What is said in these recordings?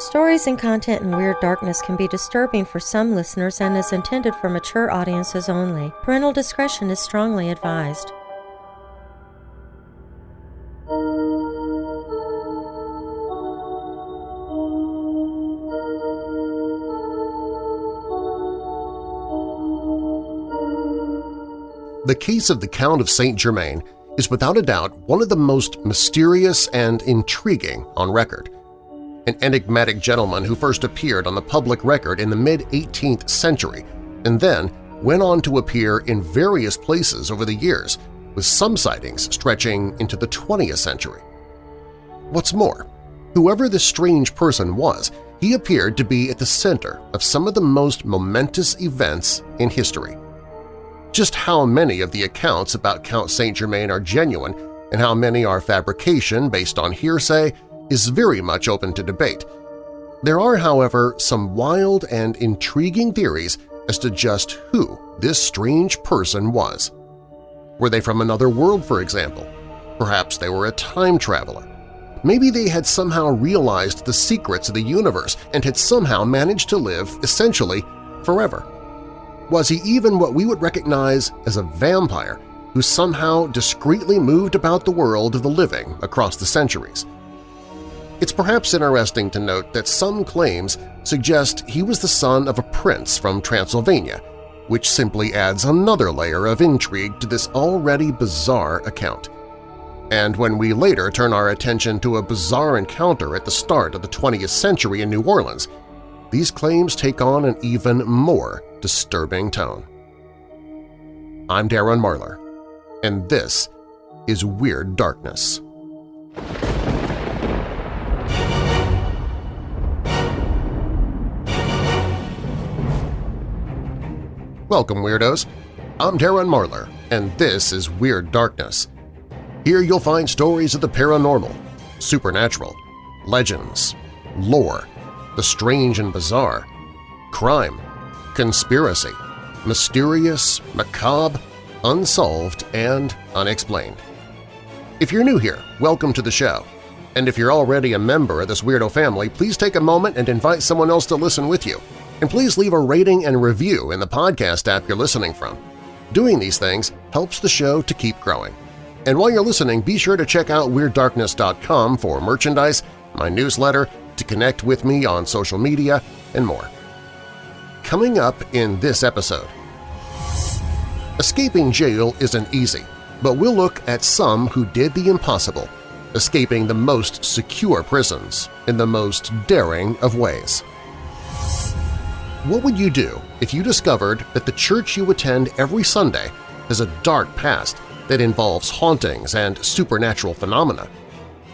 Stories and content in Weird Darkness can be disturbing for some listeners and is intended for mature audiences only. Parental discretion is strongly advised. The case of the Count of Saint Germain is without a doubt one of the most mysterious and intriguing on record. An enigmatic gentleman who first appeared on the public record in the mid-18th century and then went on to appear in various places over the years, with some sightings stretching into the 20th century. What's more, whoever this strange person was, he appeared to be at the center of some of the most momentous events in history. Just how many of the accounts about Count Saint-Germain are genuine and how many are fabrication based on hearsay is very much open to debate. There are, however, some wild and intriguing theories as to just who this strange person was. Were they from another world, for example? Perhaps they were a time traveler. Maybe they had somehow realized the secrets of the universe and had somehow managed to live, essentially, forever. Was he even what we would recognize as a vampire who somehow discreetly moved about the world of the living across the centuries? It's perhaps interesting to note that some claims suggest he was the son of a prince from Transylvania, which simply adds another layer of intrigue to this already bizarre account. And when we later turn our attention to a bizarre encounter at the start of the 20th century in New Orleans, these claims take on an even more disturbing tone. I'm Darren Marlar, and this is Weird Darkness. Welcome, Weirdos! I'm Darren Marlar, and this is Weird Darkness. Here you'll find stories of the paranormal, supernatural, legends, lore, the strange and bizarre, crime, conspiracy, mysterious, macabre, unsolved, and unexplained. If you're new here, welcome to the show. And if you're already a member of this weirdo family, please take a moment and invite someone else to listen with you. And please leave a rating and review in the podcast app you're listening from. Doing these things helps the show to keep growing. And while you're listening, be sure to check out WeirdDarkness.com for merchandise, my newsletter, to connect with me on social media, and more. Coming up in this episode… Escaping jail isn't easy, but we'll look at some who did the impossible, escaping the most secure prisons in the most daring of ways. What would you do if you discovered that the church you attend every Sunday has a dark past that involves hauntings and supernatural phenomena?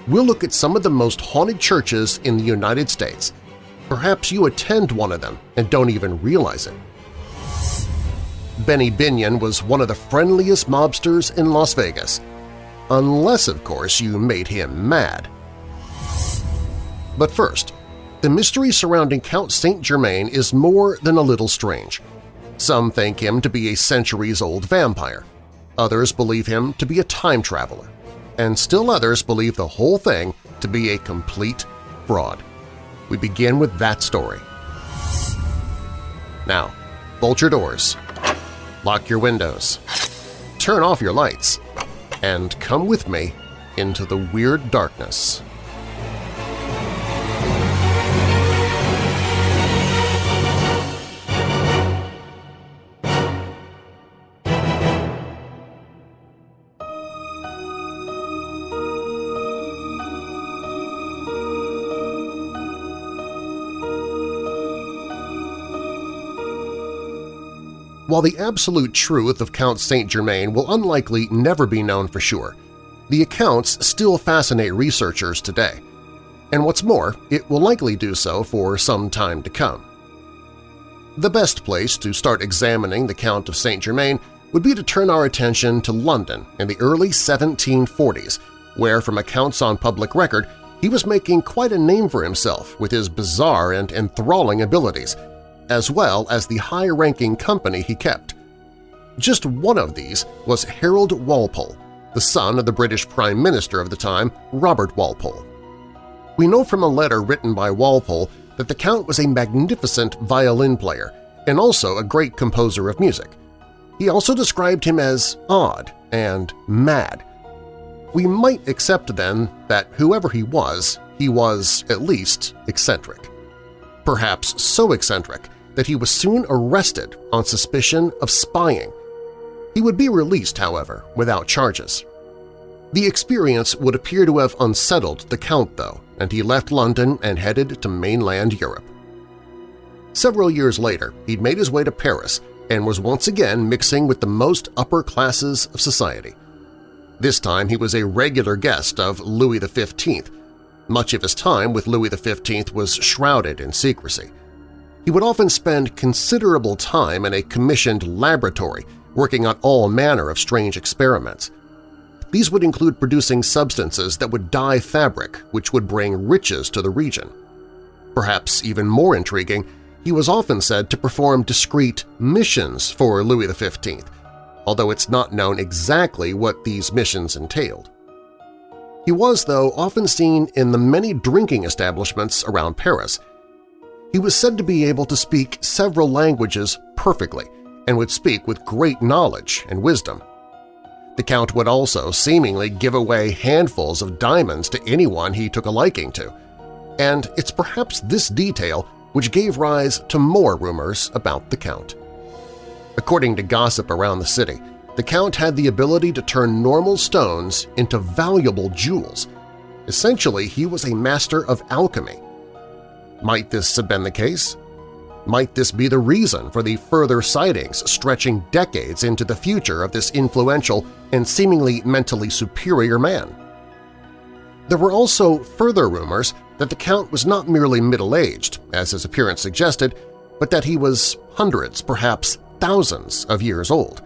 We'll look at some of the most haunted churches in the United States. Perhaps you attend one of them and don't even realize it. Benny Binion was one of the friendliest mobsters in Las Vegas, unless, of course, you made him mad. But first, the mystery surrounding Count Saint-Germain is more than a little strange. Some think him to be a centuries-old vampire. Others believe him to be a time traveler. And still others believe the whole thing to be a complete fraud. We begin with that story. Now, bolt your doors, lock your windows, turn off your lights, and come with me into the weird darkness. While the absolute truth of Count Saint-Germain will unlikely never be known for sure, the accounts still fascinate researchers today. And what's more, it will likely do so for some time to come. The best place to start examining the Count of Saint-Germain would be to turn our attention to London in the early 1740s, where, from accounts on public record, he was making quite a name for himself with his bizarre and enthralling abilities, as well as the high-ranking company he kept. Just one of these was Harold Walpole, the son of the British Prime Minister of the time, Robert Walpole. We know from a letter written by Walpole that the Count was a magnificent violin player and also a great composer of music. He also described him as odd and mad. We might accept then that whoever he was, he was at least eccentric. Perhaps so eccentric that he was soon arrested on suspicion of spying. He would be released, however, without charges. The experience would appear to have unsettled the Count, though, and he left London and headed to mainland Europe. Several years later, he'd made his way to Paris and was once again mixing with the most upper classes of society. This time he was a regular guest of Louis XV. Much of his time with Louis XV was shrouded in secrecy. He would often spend considerable time in a commissioned laboratory working on all manner of strange experiments. These would include producing substances that would dye fabric, which would bring riches to the region. Perhaps even more intriguing, he was often said to perform discreet missions for Louis XV, although it's not known exactly what these missions entailed. He was, though, often seen in the many drinking establishments around Paris. He was said to be able to speak several languages perfectly and would speak with great knowledge and wisdom. The Count would also seemingly give away handfuls of diamonds to anyone he took a liking to, and it's perhaps this detail which gave rise to more rumors about the Count. According to gossip around the city, the Count had the ability to turn normal stones into valuable jewels. Essentially, he was a master of alchemy. Might this have been the case? Might this be the reason for the further sightings stretching decades into the future of this influential and seemingly mentally superior man? There were also further rumors that the Count was not merely middle-aged, as his appearance suggested, but that he was hundreds, perhaps thousands of years old.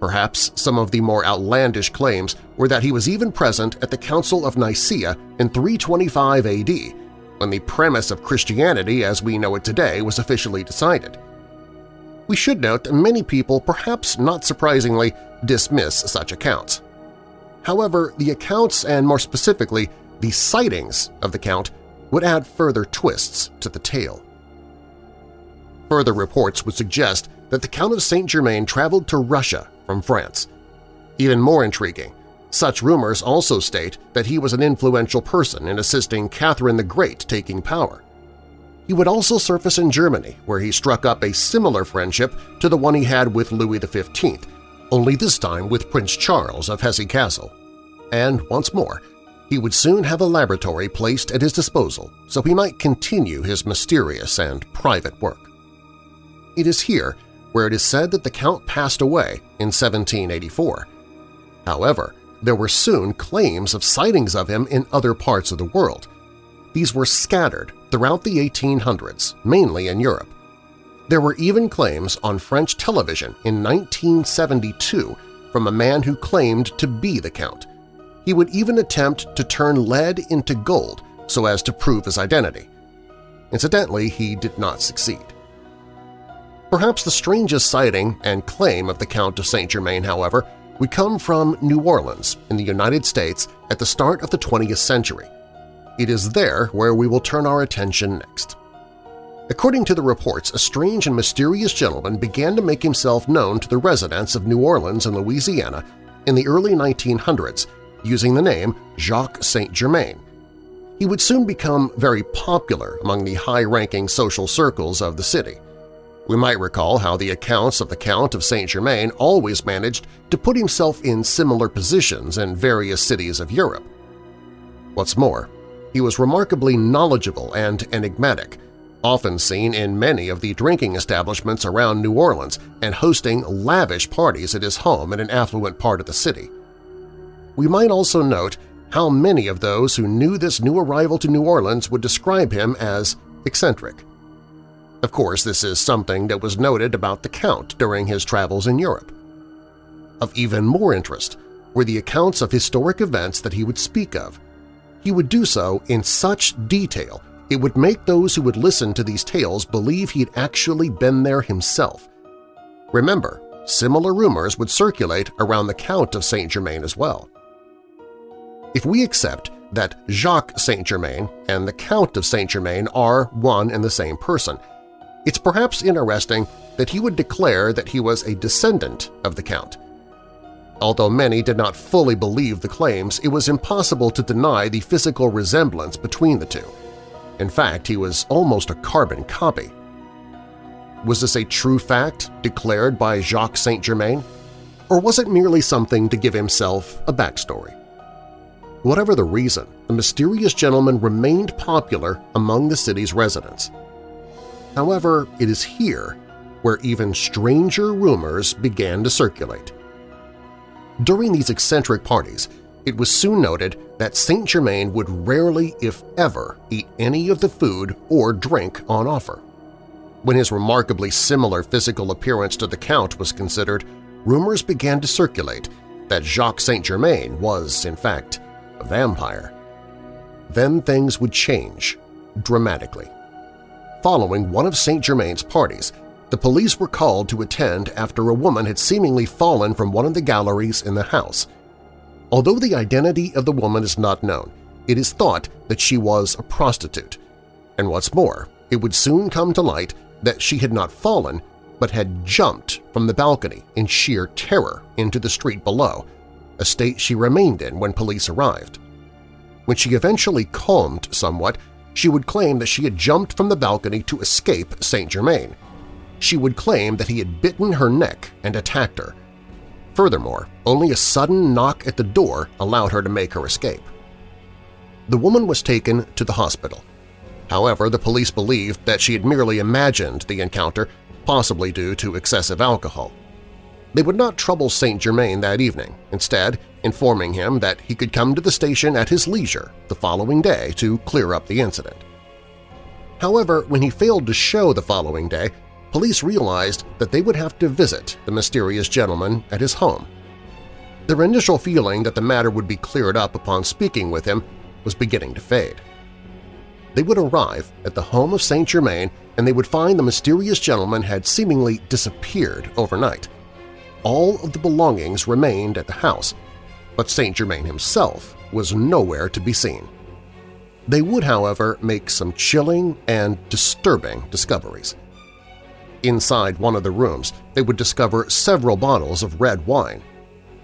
Perhaps some of the more outlandish claims were that he was even present at the Council of Nicaea in 325 AD, when the premise of Christianity as we know it today was officially decided. We should note that many people, perhaps not surprisingly, dismiss such accounts. However, the accounts and more specifically the sightings of the Count would add further twists to the tale. Further reports would suggest that the Count of Saint-Germain traveled to Russia from France. Even more intriguing, such rumors also state that he was an influential person in assisting Catherine the Great taking power. He would also surface in Germany, where he struck up a similar friendship to the one he had with Louis XV, only this time with Prince Charles of Hesse-Kassel. And once more, he would soon have a laboratory placed at his disposal so he might continue his mysterious and private work. It is here where it is said that the Count passed away in 1784. However, there were soon claims of sightings of him in other parts of the world. These were scattered throughout the 1800s, mainly in Europe. There were even claims on French television in 1972 from a man who claimed to be the Count. He would even attempt to turn lead into gold so as to prove his identity. Incidentally, he did not succeed. Perhaps the strangest sighting and claim of the Count of Saint-Germain, however, we come from New Orleans in the United States at the start of the 20th century. It is there where we will turn our attention next. According to the reports, a strange and mysterious gentleman began to make himself known to the residents of New Orleans and Louisiana in the early 1900s using the name Jacques Saint Germain. He would soon become very popular among the high-ranking social circles of the city. We might recall how the accounts of the Count of Saint-Germain always managed to put himself in similar positions in various cities of Europe. What's more, he was remarkably knowledgeable and enigmatic, often seen in many of the drinking establishments around New Orleans and hosting lavish parties at his home in an affluent part of the city. We might also note how many of those who knew this new arrival to New Orleans would describe him as eccentric. Of course, this is something that was noted about the Count during his travels in Europe. Of even more interest were the accounts of historic events that he would speak of. He would do so in such detail it would make those who would listen to these tales believe he'd actually been there himself. Remember, similar rumors would circulate around the Count of Saint-Germain as well. If we accept that Jacques Saint-Germain and the Count of Saint-Germain are one and the same person. It's perhaps interesting that he would declare that he was a descendant of the Count. Although many did not fully believe the claims, it was impossible to deny the physical resemblance between the two. In fact, he was almost a carbon copy. Was this a true fact declared by Jacques Saint-Germain? Or was it merely something to give himself a backstory? Whatever the reason, the mysterious gentleman remained popular among the city's residents. However, it is here where even stranger rumors began to circulate. During these eccentric parties, it was soon noted that Saint Germain would rarely, if ever, eat any of the food or drink on offer. When his remarkably similar physical appearance to the Count was considered, rumors began to circulate that Jacques Saint Germain was, in fact, a vampire. Then things would change dramatically. Following one of Saint Germain's parties, the police were called to attend after a woman had seemingly fallen from one of the galleries in the house. Although the identity of the woman is not known, it is thought that she was a prostitute. And what's more, it would soon come to light that she had not fallen but had jumped from the balcony in sheer terror into the street below, a state she remained in when police arrived. When she eventually calmed somewhat, she would claim that she had jumped from the balcony to escape Saint Germain. She would claim that he had bitten her neck and attacked her. Furthermore, only a sudden knock at the door allowed her to make her escape. The woman was taken to the hospital. However, the police believed that she had merely imagined the encounter, possibly due to excessive alcohol. They would not trouble St. Germain that evening, instead informing him that he could come to the station at his leisure the following day to clear up the incident. However, when he failed to show the following day, police realized that they would have to visit the mysterious gentleman at his home. Their initial feeling that the matter would be cleared up upon speaking with him was beginning to fade. They would arrive at the home of St. Germain and they would find the mysterious gentleman had seemingly disappeared overnight. All of the belongings remained at the house, but St. Germain himself was nowhere to be seen. They would, however, make some chilling and disturbing discoveries. Inside one of the rooms, they would discover several bottles of red wine.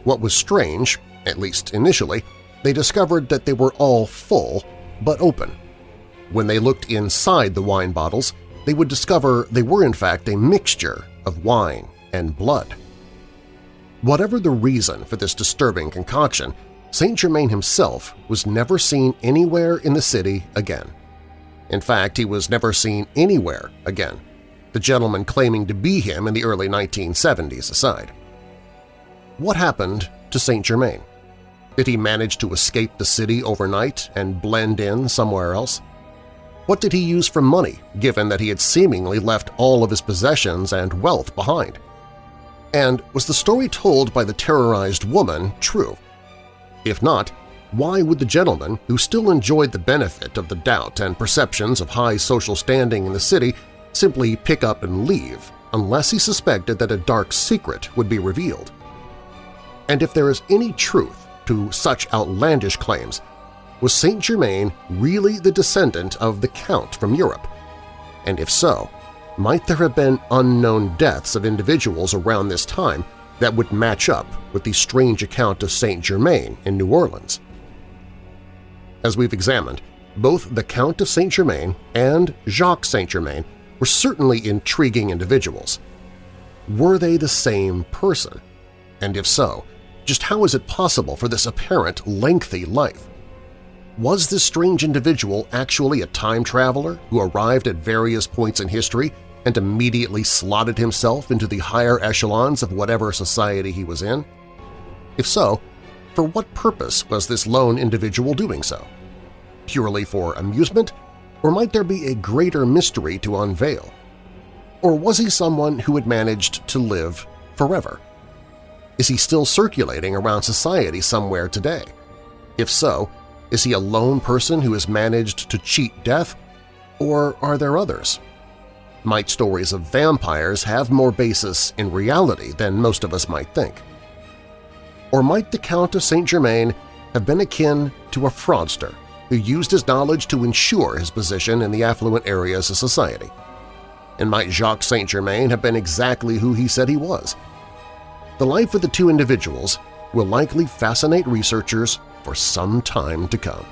What was strange, at least initially, they discovered that they were all full but open. When they looked inside the wine bottles, they would discover they were in fact a mixture of wine and blood. Whatever the reason for this disturbing concoction, Saint Germain himself was never seen anywhere in the city again. In fact, he was never seen anywhere again, the gentleman claiming to be him in the early 1970s aside. What happened to Saint Germain? Did he manage to escape the city overnight and blend in somewhere else? What did he use for money, given that he had seemingly left all of his possessions and wealth behind? And was the story told by the terrorized woman true? If not, why would the gentleman, who still enjoyed the benefit of the doubt and perceptions of high social standing in the city, simply pick up and leave unless he suspected that a dark secret would be revealed? And if there is any truth to such outlandish claims, was Saint Germain really the descendant of the Count from Europe? And if so, might there have been unknown deaths of individuals around this time that would match up with the strange account of Saint Germain in New Orleans? As we've examined, both the Count of Saint Germain and Jacques Saint Germain were certainly intriguing individuals. Were they the same person? And if so, just how is it possible for this apparent lengthy life? Was this strange individual actually a time traveler who arrived at various points in history and immediately slotted himself into the higher echelons of whatever society he was in? If so, for what purpose was this lone individual doing so? Purely for amusement, or might there be a greater mystery to unveil? Or was he someone who had managed to live forever? Is he still circulating around society somewhere today? If so, is he a lone person who has managed to cheat death, or are there others? Might stories of vampires have more basis in reality than most of us might think? Or might the Count of Saint Germain have been akin to a fraudster who used his knowledge to ensure his position in the affluent areas of society. And might Jacques Saint Germain have been exactly who he said he was? The life of the two individuals will likely fascinate researchers for some time to come.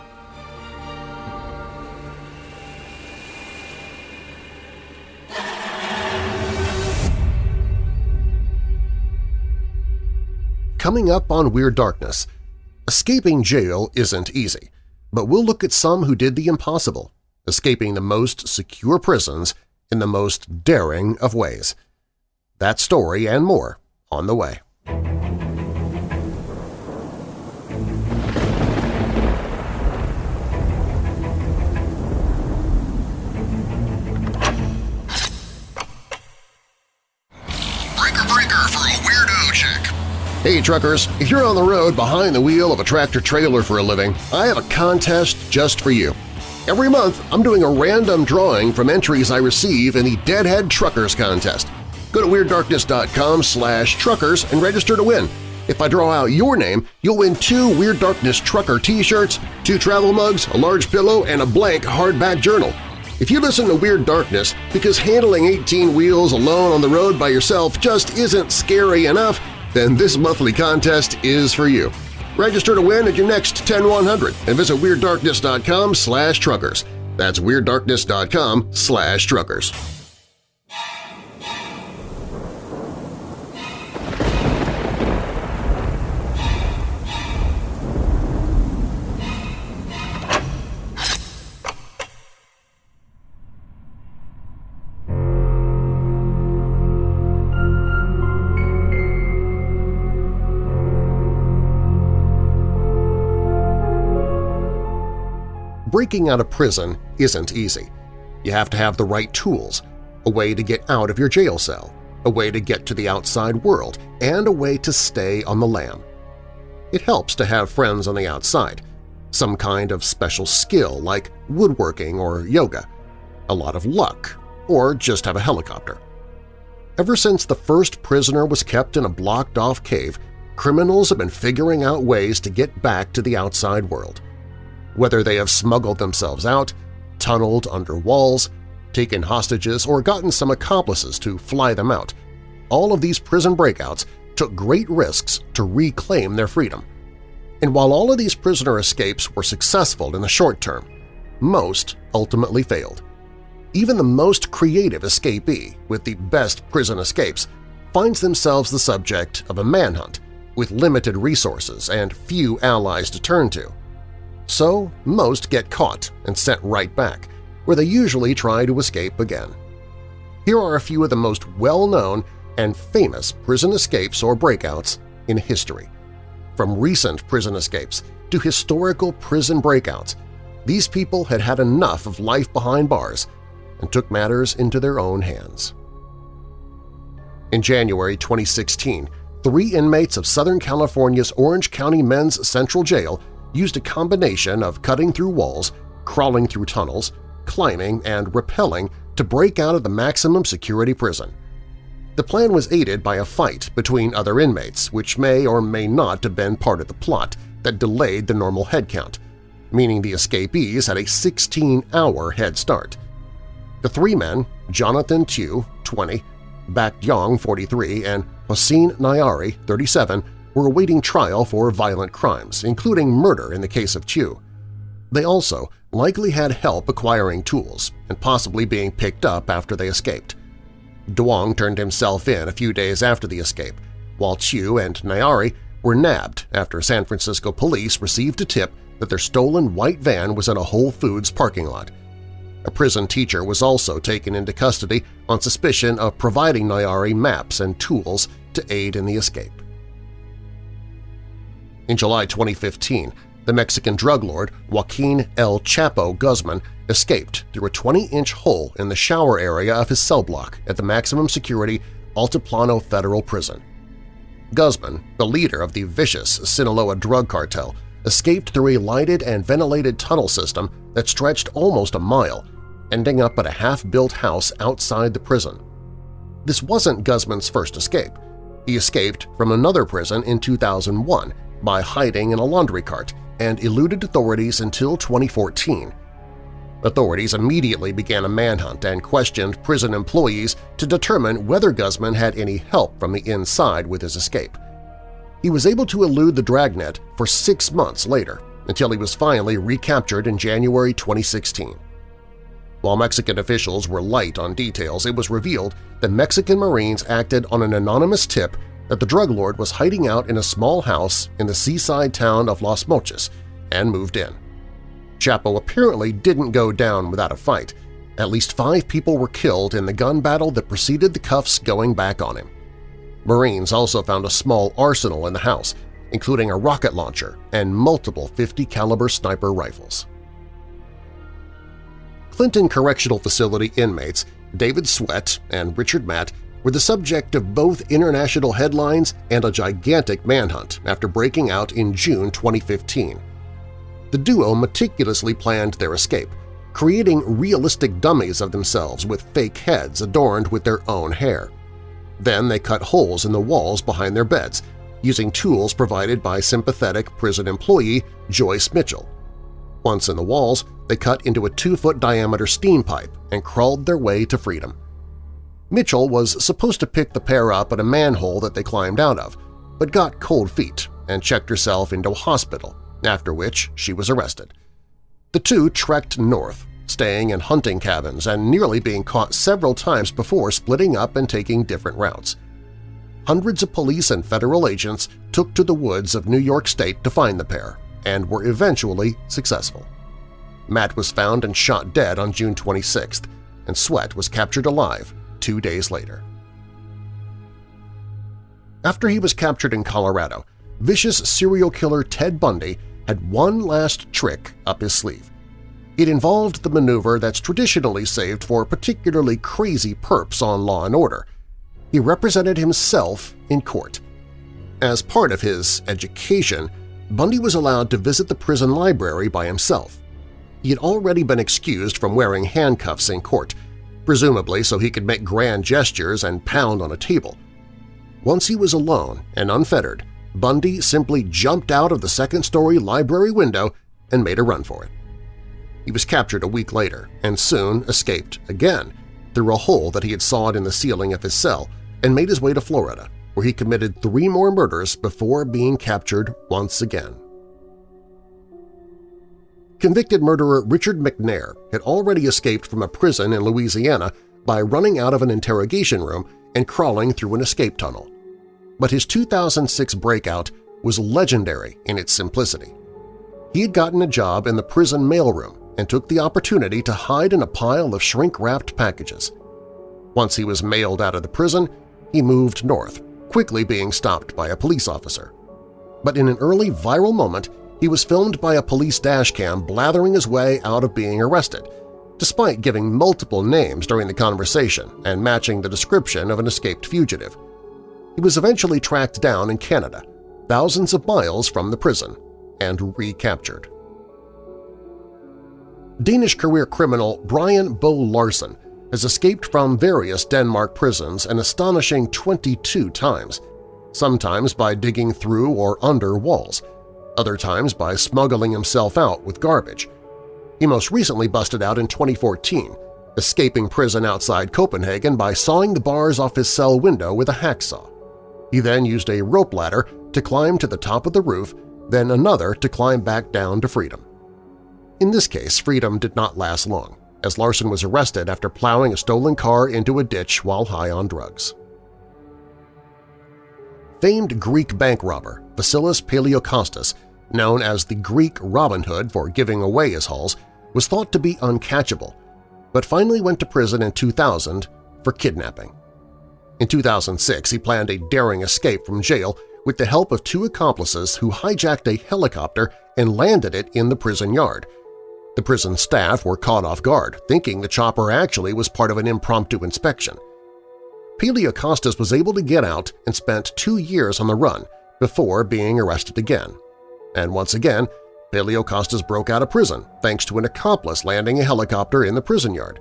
Coming up on Weird Darkness, escaping jail isn't easy, but we'll look at some who did the impossible, escaping the most secure prisons in the most daring of ways. That story and more on the way. Hey truckers, if you're on the road behind the wheel of a tractor-trailer for a living, I have a contest just for you. Every month, I'm doing a random drawing from entries I receive in the Deadhead Truckers Contest. Go to WeirdDarkness.com slash truckers and register to win. If I draw out your name, you'll win two Weird Darkness Trucker t-shirts, two travel mugs, a large pillow, and a blank hardback journal. If you listen to Weird Darkness because handling 18 wheels alone on the road by yourself just isn't scary enough, then this monthly contest is for you. Register to win at your next 10100 and visit WeirdDarkness.com slash truckers. That's WeirdDarkness.com slash truckers. Breaking out of prison isn't easy. You have to have the right tools, a way to get out of your jail cell, a way to get to the outside world, and a way to stay on the lam. It helps to have friends on the outside, some kind of special skill like woodworking or yoga, a lot of luck, or just have a helicopter. Ever since the first prisoner was kept in a blocked-off cave, criminals have been figuring out ways to get back to the outside world whether they have smuggled themselves out, tunneled under walls, taken hostages, or gotten some accomplices to fly them out. All of these prison breakouts took great risks to reclaim their freedom. And while all of these prisoner escapes were successful in the short term, most ultimately failed. Even the most creative escapee with the best prison escapes finds themselves the subject of a manhunt with limited resources and few allies to turn to. So most get caught and sent right back, where they usually try to escape again. Here are a few of the most well-known and famous prison escapes or breakouts in history. From recent prison escapes to historical prison breakouts, these people had had enough of life behind bars and took matters into their own hands. In January 2016, three inmates of Southern California's Orange County Men's Central Jail used a combination of cutting through walls, crawling through tunnels, climbing, and rappelling to break out of the maximum security prison. The plan was aided by a fight between other inmates, which may or may not have been part of the plot that delayed the normal headcount, meaning the escapees had a 16-hour head start. The three men, Jonathan Tew, 20, Bac Duong, 43, and Hossein Nayeri, 37, were awaiting trial for violent crimes, including murder in the case of Tew. They also likely had help acquiring tools and possibly being picked up after they escaped. Duong turned himself in a few days after the escape, while Tew and Nayeri were nabbed after San Francisco police received a tip that their stolen white van was in a Whole Foods parking lot. A prison teacher was also taken into custody on suspicion of providing Nayeri maps and tools to aid in the escape. In July 2015, the Mexican drug lord Joaquin El Chapo Guzman escaped through a 20-inch hole in the shower area of his cell block at the maximum security Altiplano Federal Prison. Guzman, the leader of the vicious Sinaloa drug cartel, escaped through a lighted and ventilated tunnel system that stretched almost a mile, ending up at a half-built house outside the prison. This wasn't Guzman's first escape. He escaped from another prison in 2001 by hiding in a laundry cart and eluded authorities until 2014. Authorities immediately began a manhunt and questioned prison employees to determine whether Guzman had any help from the inside with his escape. He was able to elude the dragnet for six months later, until he was finally recaptured in January 2016. While Mexican officials were light on details, it was revealed that Mexican Marines acted on an anonymous tip that the drug lord was hiding out in a small house in the seaside town of Los Mochis and moved in. Chapo apparently didn't go down without a fight. At least five people were killed in the gun battle that preceded the cuffs going back on him. Marines also found a small arsenal in the house, including a rocket launcher and multiple 50 caliber sniper rifles. Clinton Correctional Facility inmates David Sweat and Richard Matt were the subject of both international headlines and a gigantic manhunt after breaking out in June 2015. The duo meticulously planned their escape, creating realistic dummies of themselves with fake heads adorned with their own hair. Then they cut holes in the walls behind their beds, using tools provided by sympathetic prison employee Joyce Mitchell. Once in the walls, they cut into a two-foot diameter steam pipe and crawled their way to freedom. Mitchell was supposed to pick the pair up at a manhole that they climbed out of, but got cold feet and checked herself into a hospital, after which she was arrested. The two trekked north, staying in hunting cabins and nearly being caught several times before splitting up and taking different routes. Hundreds of police and federal agents took to the woods of New York State to find the pair and were eventually successful. Matt was found and shot dead on June 26th, and Sweat was captured alive two days later. After he was captured in Colorado, vicious serial killer Ted Bundy had one last trick up his sleeve. It involved the maneuver that's traditionally saved for particularly crazy perps on Law & Order. He represented himself in court. As part of his education, Bundy was allowed to visit the prison library by himself. He had already been excused from wearing handcuffs in court, presumably so he could make grand gestures and pound on a table. Once he was alone and unfettered, Bundy simply jumped out of the second-story library window and made a run for it. He was captured a week later and soon escaped again through a hole that he had sawed in the ceiling of his cell and made his way to Florida, where he committed three more murders before being captured once again. Convicted murderer Richard McNair had already escaped from a prison in Louisiana by running out of an interrogation room and crawling through an escape tunnel. But his 2006 breakout was legendary in its simplicity. He had gotten a job in the prison mailroom and took the opportunity to hide in a pile of shrink-wrapped packages. Once he was mailed out of the prison, he moved north, quickly being stopped by a police officer. But in an early viral moment, he was filmed by a police dashcam blathering his way out of being arrested, despite giving multiple names during the conversation and matching the description of an escaped fugitive. He was eventually tracked down in Canada, thousands of miles from the prison, and recaptured. Danish career criminal Brian Bo Larsen has escaped from various Denmark prisons an astonishing 22 times, sometimes by digging through or under walls, other times by smuggling himself out with garbage. He most recently busted out in 2014, escaping prison outside Copenhagen by sawing the bars off his cell window with a hacksaw. He then used a rope ladder to climb to the top of the roof, then another to climb back down to freedom. In this case, freedom did not last long, as Larsen was arrested after plowing a stolen car into a ditch while high on drugs. Famed Greek bank robber Vasilis Paleokostas, known as the Greek Robin Hood for giving away his hauls, was thought to be uncatchable, but finally went to prison in 2000 for kidnapping. In 2006, he planned a daring escape from jail with the help of two accomplices who hijacked a helicopter and landed it in the prison yard, the prison staff were caught off guard, thinking the chopper actually was part of an impromptu inspection. Paleokostas was able to get out and spent two years on the run before being arrested again. And once again, Paleokostas broke out of prison thanks to an accomplice landing a helicopter in the prison yard.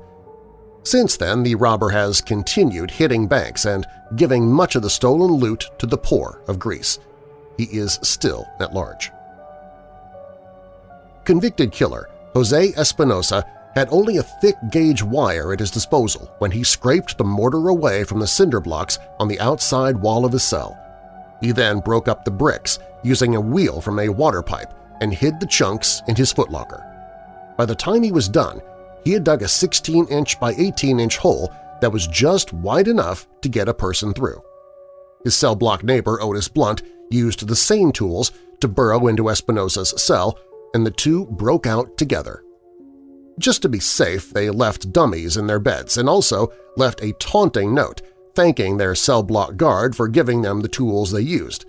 Since then, the robber has continued hitting banks and giving much of the stolen loot to the poor of Greece. He is still at large. Convicted killer Jose Espinosa had only a thick-gauge wire at his disposal when he scraped the mortar away from the cinder blocks on the outside wall of his cell. He then broke up the bricks using a wheel from a water pipe and hid the chunks in his footlocker. By the time he was done, he had dug a 16-inch by 18-inch hole that was just wide enough to get a person through. His cell block neighbor Otis Blunt used the same tools to burrow into Espinosa's cell, and the two broke out together. Just to be safe, they left dummies in their beds and also left a taunting note thanking their cell block guard for giving them the tools they used.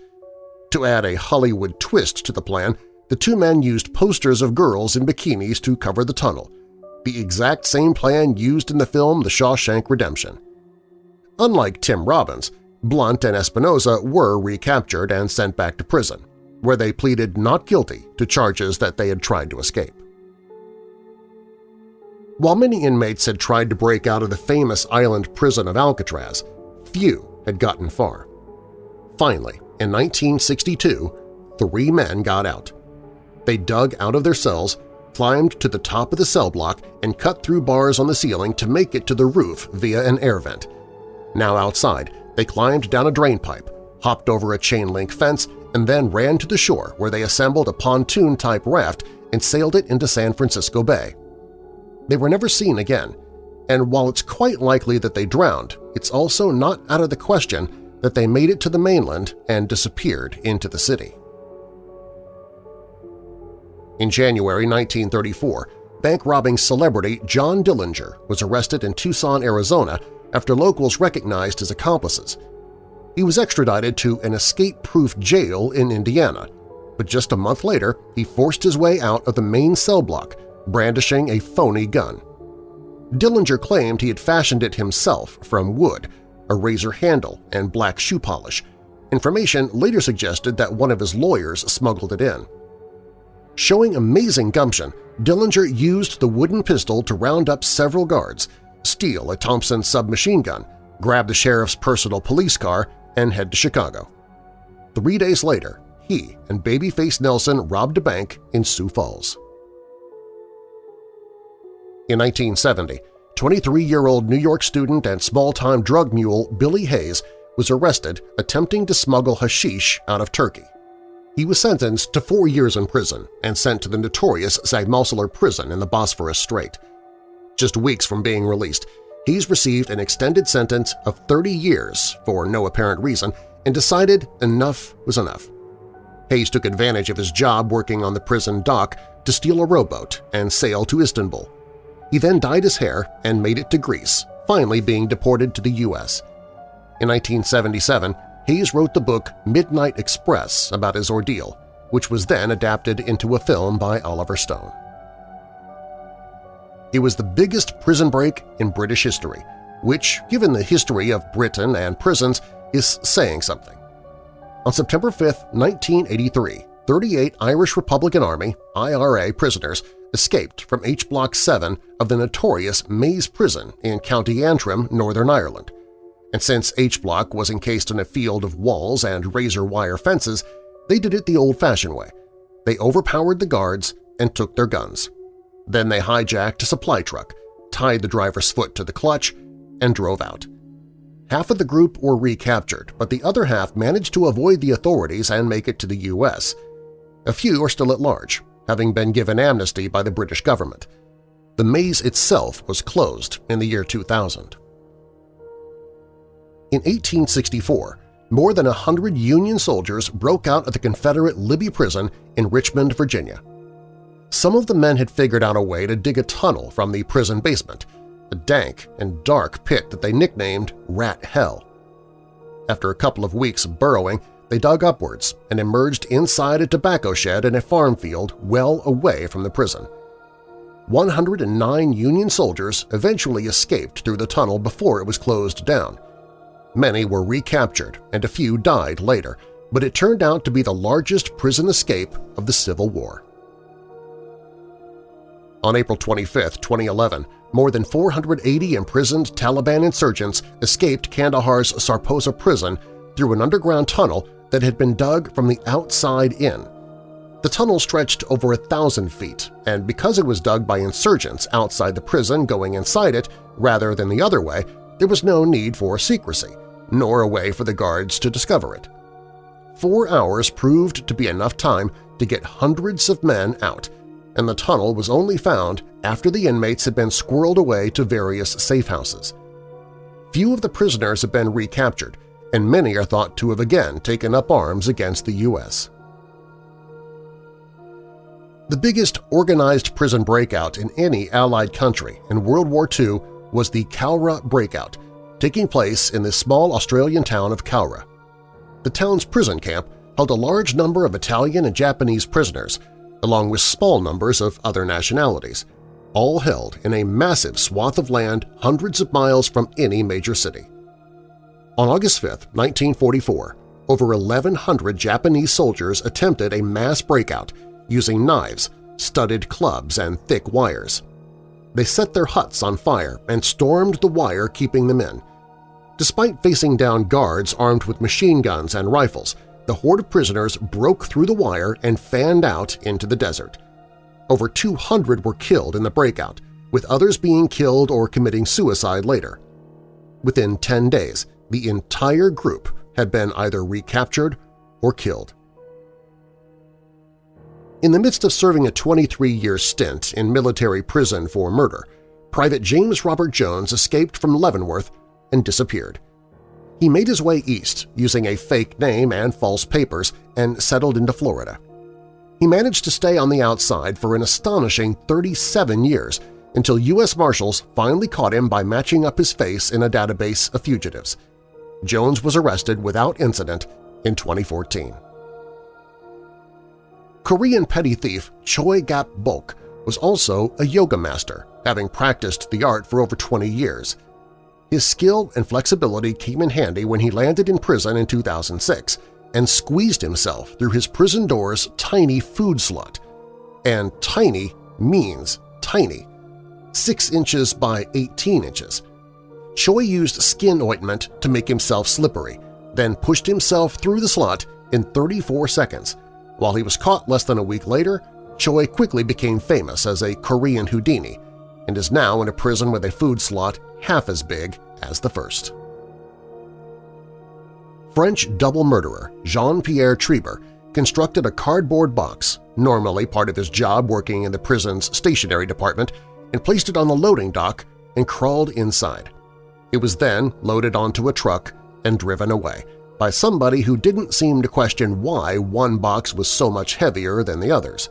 To add a Hollywood twist to the plan, the two men used posters of girls in bikinis to cover the tunnel, the exact same plan used in the film The Shawshank Redemption. Unlike Tim Robbins, Blunt and Espinosa were recaptured and sent back to prison, where they pleaded not guilty to charges that they had tried to escape. While many inmates had tried to break out of the famous island prison of Alcatraz, few had gotten far. Finally, in 1962, three men got out. They dug out of their cells, climbed to the top of the cell block, and cut through bars on the ceiling to make it to the roof via an air vent. Now outside, they climbed down a drain pipe, hopped over a chain-link fence, and then ran to the shore where they assembled a pontoon-type raft and sailed it into San Francisco Bay. They were never seen again, and while it's quite likely that they drowned, it's also not out of the question that they made it to the mainland and disappeared into the city. In January 1934, bank-robbing celebrity John Dillinger was arrested in Tucson, Arizona after locals recognized his accomplices. He was extradited to an escape-proof jail in Indiana, but just a month later he forced his way out of the main cell block, brandishing a phony gun. Dillinger claimed he had fashioned it himself from wood, a razor handle, and black shoe polish. Information later suggested that one of his lawyers smuggled it in. Showing amazing gumption, Dillinger used the wooden pistol to round up several guards, steal a Thompson submachine gun, grab the sheriff's personal police car, and head to Chicago. Three days later, he and Babyface Nelson robbed a bank in Sioux Falls. In 1970, 23-year-old New York student and small-time drug mule Billy Hayes was arrested attempting to smuggle hashish out of Turkey. He was sentenced to four years in prison and sent to the notorious Sagmalcilar prison in the Bosphorus Strait. Just weeks from being released, Hayes received an extended sentence of 30 years for no apparent reason and decided enough was enough. Hayes took advantage of his job working on the prison dock to steal a rowboat and sail to Istanbul. He then dyed his hair and made it to Greece, finally being deported to the U.S. In 1977, Hayes wrote the book Midnight Express about his ordeal, which was then adapted into a film by Oliver Stone. It was the biggest prison break in British history, which, given the history of Britain and prisons, is saying something. On September 5, 1983, 38 Irish Republican Army IRA prisoners escaped from H Block 7 of the notorious Maze Prison in County Antrim, Northern Ireland. And since H Block was encased in a field of walls and razor wire fences, they did it the old-fashioned way. They overpowered the guards and took their guns. Then they hijacked a supply truck, tied the driver's foot to the clutch, and drove out. Half of the group were recaptured, but the other half managed to avoid the authorities and make it to the U.S. A few are still at large, having been given amnesty by the British government. The maze itself was closed in the year 2000. In 1864, more than a hundred Union soldiers broke out of the Confederate Libby Prison in Richmond, Virginia. Some of the men had figured out a way to dig a tunnel from the prison basement, a dank and dark pit that they nicknamed Rat Hell. After a couple of weeks of burrowing, they dug upwards and emerged inside a tobacco shed in a farm field well away from the prison. 109 Union soldiers eventually escaped through the tunnel before it was closed down. Many were recaptured and a few died later, but it turned out to be the largest prison escape of the Civil War. On April 25, 2011, more than 480 imprisoned Taliban insurgents escaped Kandahar's Sarposa prison through an underground tunnel that had been dug from the outside in. The tunnel stretched over a thousand feet, and because it was dug by insurgents outside the prison going inside it rather than the other way, there was no need for secrecy, nor a way for the guards to discover it. Four hours proved to be enough time to get hundreds of men out, and the tunnel was only found after the inmates had been squirreled away to various safe houses. Few of the prisoners have been recaptured, and many are thought to have again taken up arms against the U.S. The biggest organized prison breakout in any Allied country in World War II was the Cowra Breakout, taking place in the small Australian town of Cowra. The town's prison camp held a large number of Italian and Japanese prisoners, along with small numbers of other nationalities, all held in a massive swath of land hundreds of miles from any major city. On August 5, 1944, over 1,100 Japanese soldiers attempted a mass breakout using knives, studded clubs, and thick wires. They set their huts on fire and stormed the wire keeping them in. Despite facing down guards armed with machine guns and rifles, the horde of prisoners broke through the wire and fanned out into the desert. Over 200 were killed in the breakout, with others being killed or committing suicide later. Within 10 days, the entire group had been either recaptured or killed. In the midst of serving a 23-year stint in military prison for murder, Private James Robert Jones escaped from Leavenworth and disappeared. He made his way east using a fake name and false papers and settled into Florida. He managed to stay on the outside for an astonishing 37 years until U.S. Marshals finally caught him by matching up his face in a database of fugitives. Jones was arrested without incident in 2014. Korean petty thief Choi Gap Bok was also a yoga master, having practiced the art for over 20 years. His skill and flexibility came in handy when he landed in prison in 2006 and squeezed himself through his prison door's tiny food slot. And tiny means tiny, 6 inches by 18 inches. Choi used skin ointment to make himself slippery, then pushed himself through the slot in 34 seconds. While he was caught less than a week later, Choi quickly became famous as a Korean Houdini and is now in a prison with a food slot half as big as the first. French double murderer Jean-Pierre Treiber constructed a cardboard box, normally part of his job working in the prison's stationery department, and placed it on the loading dock and crawled inside. It was then loaded onto a truck and driven away by somebody who didn't seem to question why one box was so much heavier than the others.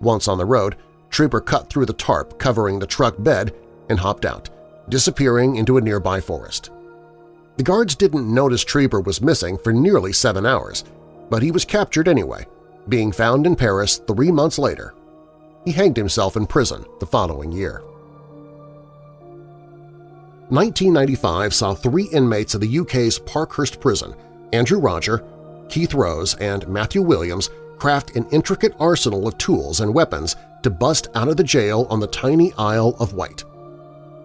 Once on the road, Treiber cut through the tarp covering the truck bed and hopped out, disappearing into a nearby forest. The guards didn't notice Treiber was missing for nearly seven hours, but he was captured anyway, being found in Paris three months later. He hanged himself in prison the following year. 1995 saw three inmates of the UK's Parkhurst prison, Andrew Roger, Keith Rose, and Matthew Williams craft an intricate arsenal of tools and weapons to bust out of the jail on the tiny Isle of Wight.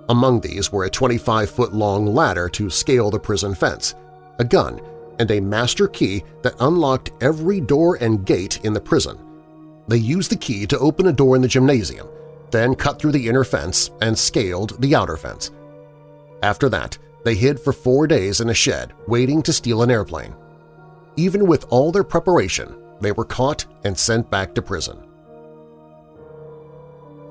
Among these were a 25-foot-long ladder to scale the prison fence, a gun, and a master key that unlocked every door and gate in the prison. They used the key to open a door in the gymnasium, then cut through the inner fence and scaled the outer fence. After that, they hid for four days in a shed waiting to steal an airplane. Even with all their preparation, they were caught and sent back to prison.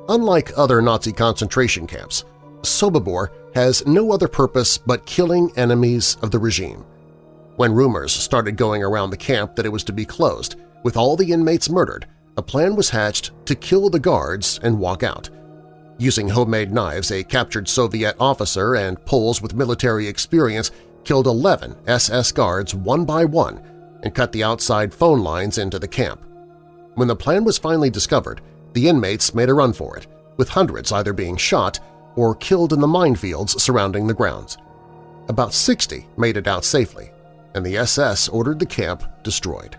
Unlike other Nazi concentration camps, Sobibor has no other purpose but killing enemies of the regime. When rumors started going around the camp that it was to be closed, with all the inmates murdered, a plan was hatched to kill the guards and walk out. Using homemade knives, a captured Soviet officer and Poles with military experience killed 11 SS guards one by one and cut the outside phone lines into the camp. When the plan was finally discovered, the inmates made a run for it, with hundreds either being shot or killed in the minefields surrounding the grounds. About 60 made it out safely, and the SS ordered the camp destroyed.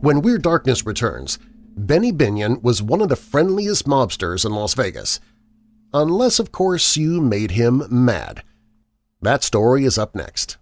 When Weird Darkness returns, Benny Binion was one of the friendliest mobsters in Las Vegas. unless, of course, you made him mad. That story is up next.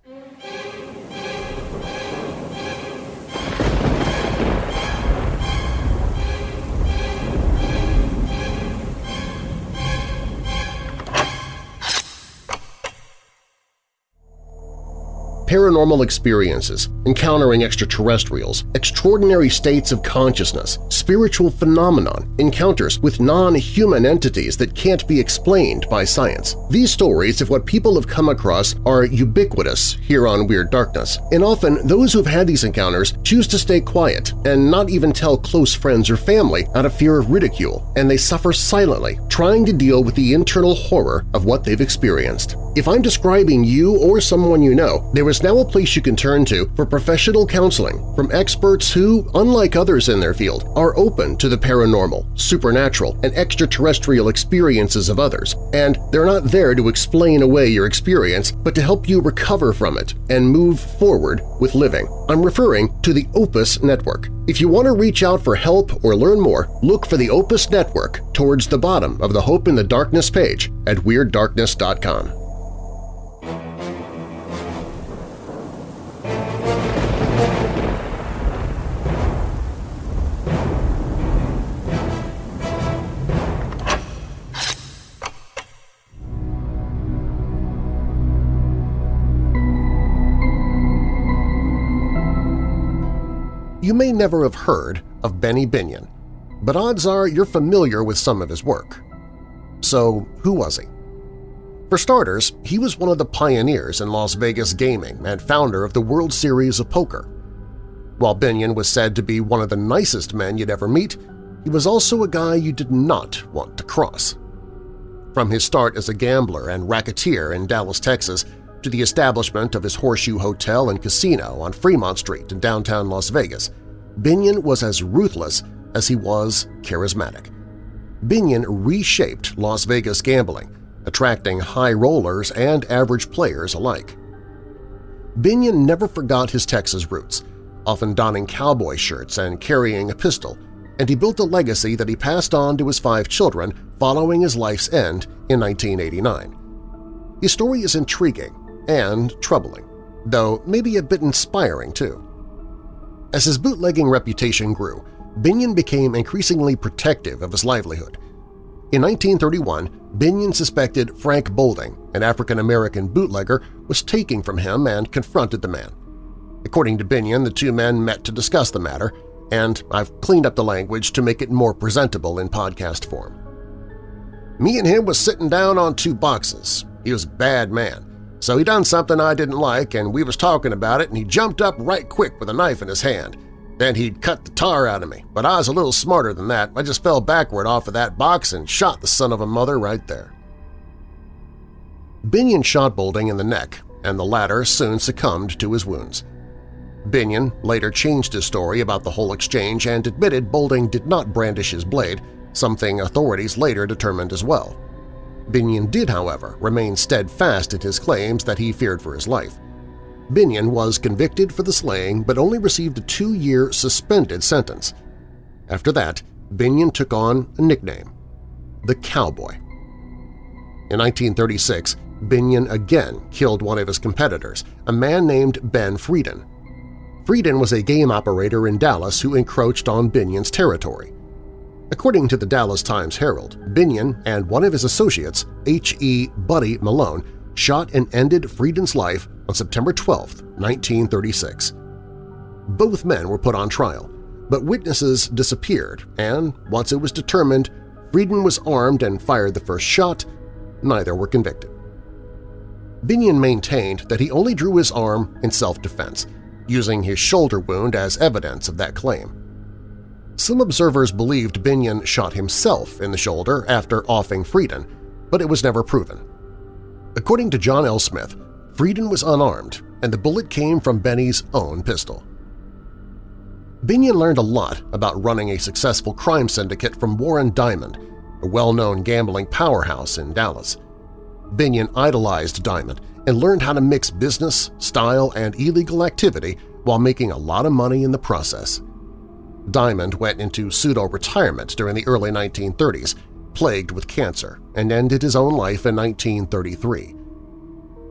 Paranormal experiences, encountering extraterrestrials, extraordinary states of consciousness, spiritual phenomenon, encounters with non-human entities that can't be explained by science. These stories of what people have come across are ubiquitous here on Weird Darkness, and often those who've had these encounters choose to stay quiet and not even tell close friends or family out of fear of ridicule, and they suffer silently, trying to deal with the internal horror of what they've experienced. If I'm describing you or someone you know, there is now a place you can turn to for professional counseling from experts who, unlike others in their field, are open to the paranormal, supernatural, and extraterrestrial experiences of others, and they're not there to explain away your experience but to help you recover from it and move forward with living. I'm referring to the Opus Network. If you want to reach out for help or learn more, look for the Opus Network towards the bottom of the Hope in the Darkness page at WeirdDarkness.com. You may never have heard of Benny Binion, but odds are you're familiar with some of his work. So who was he? For starters, he was one of the pioneers in Las Vegas gaming and founder of the World Series of Poker. While Binion was said to be one of the nicest men you'd ever meet, he was also a guy you did not want to cross. From his start as a gambler and racketeer in Dallas, Texas, to the establishment of his Horseshoe Hotel and Casino on Fremont Street in downtown Las Vegas, Binion was as ruthless as he was charismatic. Binion reshaped Las Vegas gambling, attracting high rollers and average players alike. Binion never forgot his Texas roots, often donning cowboy shirts and carrying a pistol, and he built a legacy that he passed on to his five children following his life's end in 1989. His story is intriguing and troubling, though maybe a bit inspiring too. As his bootlegging reputation grew, Binion became increasingly protective of his livelihood. In 1931, Binion suspected Frank Bolding, an African-American bootlegger, was taking from him and confronted the man. According to Binion, the two men met to discuss the matter, and I've cleaned up the language to make it more presentable in podcast form. Me and him was sitting down on two boxes. He was a bad man. So he done something I didn't like, and we was talking about it, and he jumped up right quick with a knife in his hand. Then he'd cut the tar out of me, but I was a little smarter than that. I just fell backward off of that box and shot the son of a mother right there. Binion shot Bolding in the neck, and the latter soon succumbed to his wounds. Binion later changed his story about the whole exchange and admitted Bolding did not brandish his blade, something authorities later determined as well. Binion did, however, remain steadfast in his claims that he feared for his life. Binion was convicted for the slaying but only received a two-year suspended sentence. After that, Binion took on a nickname – the Cowboy. In 1936, Binion again killed one of his competitors, a man named Ben Frieden. Frieden was a game operator in Dallas who encroached on Binion's territory. According to the Dallas Times-Herald, Binion and one of his associates, H.E. Buddy Malone, shot and ended Frieden's life on September 12, 1936. Both men were put on trial, but witnesses disappeared, and once it was determined Frieden was armed and fired the first shot, neither were convicted. Binion maintained that he only drew his arm in self-defense, using his shoulder wound as evidence of that claim. Some observers believed Binion shot himself in the shoulder after offing Frieden, but it was never proven. According to John L. Smith, Frieden was unarmed and the bullet came from Benny's own pistol. Binion learned a lot about running a successful crime syndicate from Warren Diamond, a well-known gambling powerhouse in Dallas. Binion idolized Diamond and learned how to mix business, style, and illegal activity while making a lot of money in the process. Diamond went into pseudo-retirement during the early 1930s, plagued with cancer and ended his own life in 1933.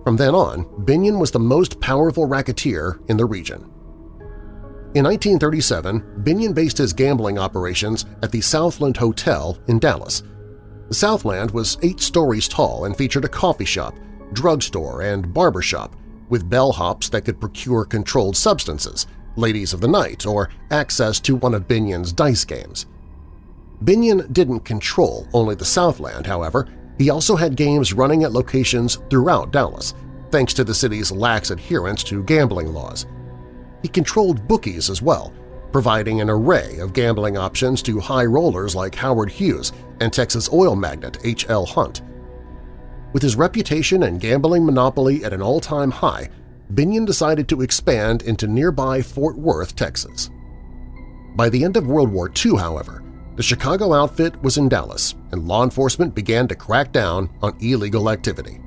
From then on, Binion was the most powerful racketeer in the region. In 1937, Binion based his gambling operations at the Southland Hotel in Dallas. The Southland was eight stories tall and featured a coffee shop, drugstore, and barber shop with bellhops that could procure controlled substances, ladies of the night, or access to one of Binion's dice games. Binion didn't control only the Southland, however, he also had games running at locations throughout Dallas, thanks to the city's lax adherence to gambling laws. He controlled bookies as well, providing an array of gambling options to high rollers like Howard Hughes and Texas oil magnate H.L. Hunt. With his reputation and gambling monopoly at an all-time high, Binion decided to expand into nearby Fort Worth, Texas. By the end of World War II, however, the Chicago outfit was in Dallas, and law enforcement began to crack down on illegal activity.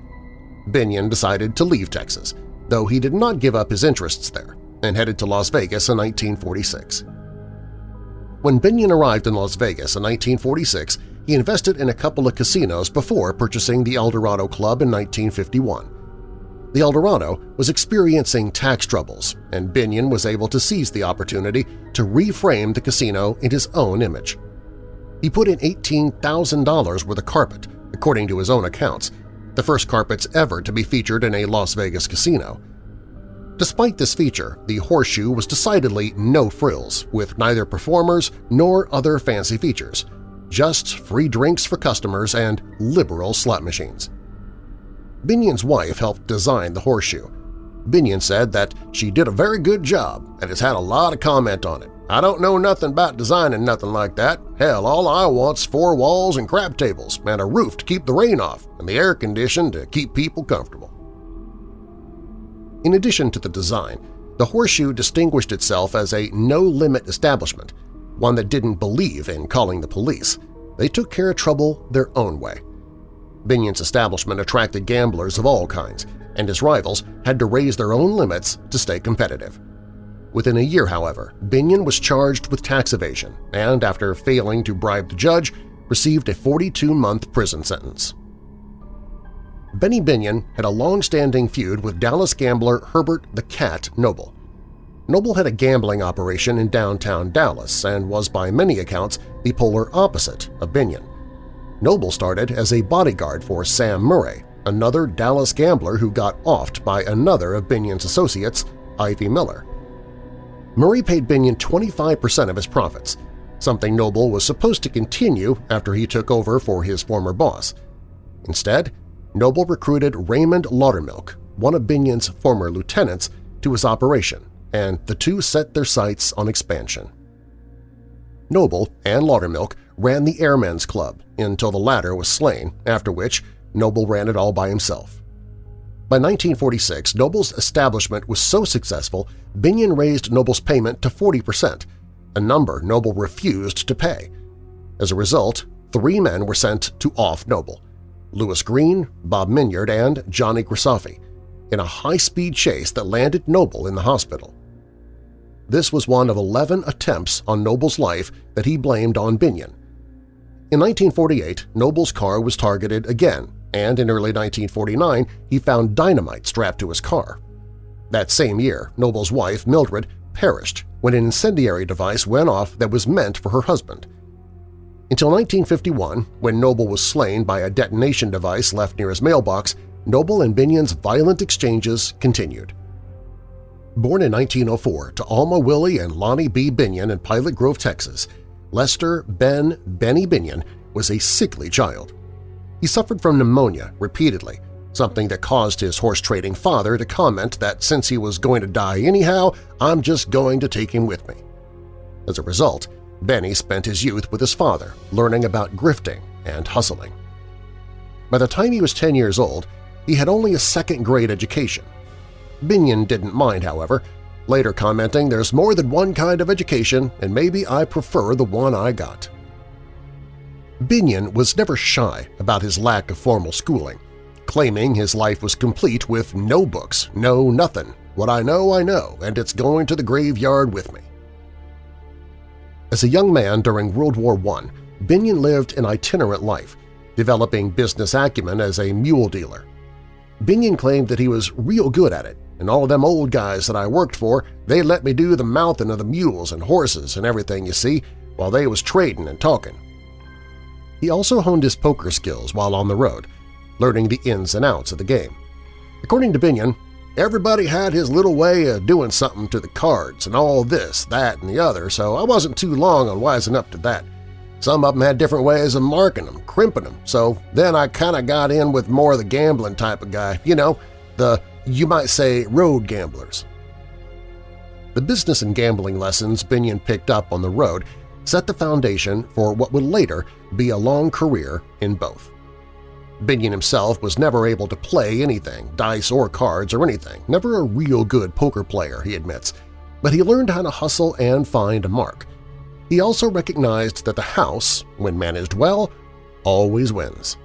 Binion decided to leave Texas, though he did not give up his interests there, and headed to Las Vegas in 1946. When Binion arrived in Las Vegas in 1946, he invested in a couple of casinos before purchasing the Eldorado Club in 1951. The Eldorado was experiencing tax troubles, and Binion was able to seize the opportunity to reframe the casino in his own image. He put in $18,000 worth of carpet, according to his own accounts, the first carpets ever to be featured in a Las Vegas casino. Despite this feature, the Horseshoe was decidedly no frills, with neither performers nor other fancy features, just free drinks for customers and liberal slot machines. Binion's wife helped design the Horseshoe. Binion said that she did a very good job and has had a lot of comment on it. I don't know nothing about designing nothing like that. Hell, all I want's four walls and crap tables and a roof to keep the rain off and the air conditioned to keep people comfortable. In addition to the design, the Horseshoe distinguished itself as a no-limit establishment, one that didn't believe in calling the police. They took care of trouble their own way. Binion's establishment attracted gamblers of all kinds, and his rivals had to raise their own limits to stay competitive. Within a year, however, Binion was charged with tax evasion and, after failing to bribe the judge, received a 42-month prison sentence. Benny Binion had a long-standing feud with Dallas gambler Herbert the Cat Noble. Noble had a gambling operation in downtown Dallas and was by many accounts the polar opposite of Binion. Noble started as a bodyguard for Sam Murray, another Dallas gambler who got offed by another of Binion's associates, Ivy Miller. Murray paid Binion 25% of his profits, something Noble was supposed to continue after he took over for his former boss. Instead, Noble recruited Raymond Laudermilk, one of Binion's former lieutenants, to his operation, and the two set their sights on expansion. Noble and Laudermilk ran the Airmen's Club until the latter was slain, after which Noble ran it all by himself. By 1946, Noble's establishment was so successful, Binion raised Noble's payment to 40 percent, a number Noble refused to pay. As a result, three men were sent to off Noble – Louis Green, Bob Minyard, and Johnny Grisafi – in a high-speed chase that landed Noble in the hospital. This was one of 11 attempts on Noble's life that he blamed on Binion. In 1948, Noble's car was targeted again and in early 1949 he found dynamite strapped to his car. That same year, Noble's wife, Mildred, perished when an incendiary device went off that was meant for her husband. Until 1951, when Noble was slain by a detonation device left near his mailbox, Noble and Binion's violent exchanges continued. Born in 1904 to Alma Willie and Lonnie B. Binion in Pilot Grove, Texas, Lester Ben Benny Binion was a sickly child. He suffered from pneumonia repeatedly, something that caused his horse-trading father to comment that since he was going to die anyhow, I'm just going to take him with me. As a result, Benny spent his youth with his father, learning about grifting and hustling. By the time he was 10 years old, he had only a second-grade education. Binion didn't mind, however, later commenting, there's more than one kind of education and maybe I prefer the one I got. Binion was never shy about his lack of formal schooling, claiming his life was complete with no books, no nothing, what I know I know, and it's going to the graveyard with me. As a young man during World War I, Binion lived an itinerant life, developing business acumen as a mule dealer. Binion claimed that he was real good at it, and all them old guys that I worked for, they let me do the mouthing of the mules and horses and everything, you see, while they was trading and talking. He also honed his poker skills while on the road, learning the ins and outs of the game. According to Binion, everybody had his little way of doing something to the cards and all this, that, and the other, so I wasn't too long on wising up to that. Some of them had different ways of marking them, crimping them, so then I kind of got in with more of the gambling type of guy, you know, the, you might say, road gamblers. The business and gambling lessons Binion picked up on the road set the foundation for what would later be a long career in both. Binion himself was never able to play anything, dice or cards or anything, never a real good poker player, he admits, but he learned how to hustle and find a mark. He also recognized that the house, when managed well, always wins.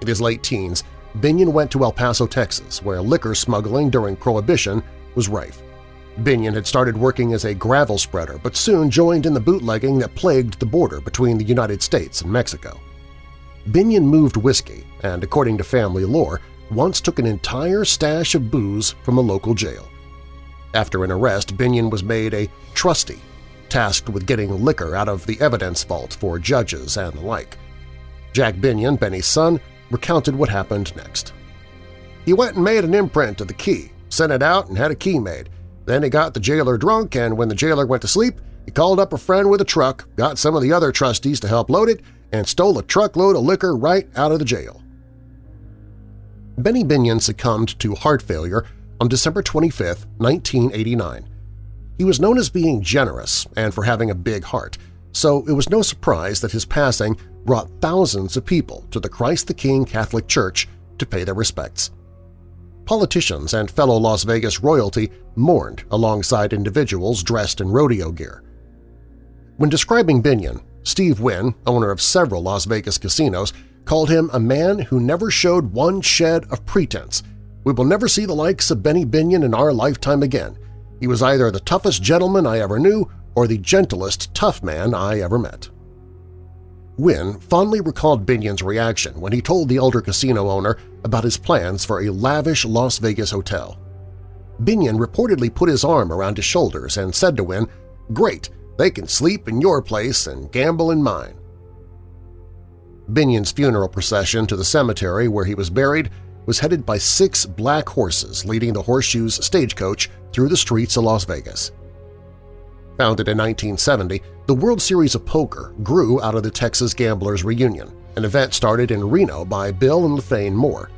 In his late teens, Binion went to El Paso, Texas, where liquor smuggling during Prohibition was rife. Binion had started working as a gravel spreader but soon joined in the bootlegging that plagued the border between the United States and Mexico. Binion moved whiskey and, according to family lore, once took an entire stash of booze from a local jail. After an arrest, Binion was made a trustee, tasked with getting liquor out of the evidence vault for judges and the like. Jack Binion, Benny's son, recounted what happened next. He went and made an imprint of the key, sent it out and had a key made. Then he got the jailer drunk, and when the jailer went to sleep, he called up a friend with a truck, got some of the other trustees to help load it, and stole a truckload of liquor right out of the jail. Benny Binion succumbed to heart failure on December 25, 1989. He was known as being generous and for having a big heart, so it was no surprise that his passing brought thousands of people to the Christ the King Catholic Church to pay their respects. Politicians and fellow Las Vegas royalty mourned alongside individuals dressed in rodeo gear. When describing Binion, Steve Wynn, owner of several Las Vegas casinos, called him a man who never showed one shed of pretense. We will never see the likes of Benny Binion in our lifetime again. He was either the toughest gentleman I ever knew or the gentlest tough man I ever met. Wynn fondly recalled Binion's reaction when he told the elder casino owner about his plans for a lavish Las Vegas hotel. Binion reportedly put his arm around his shoulders and said to Wynn, Great, they can sleep in your place and gamble in mine. Binion's funeral procession to the cemetery where he was buried was headed by six black horses leading the Horseshoes stagecoach through the streets of Las Vegas. Founded in 1970, the World Series of Poker grew out of the Texas Gamblers Reunion, an event started in Reno by Bill and Lefane Moore.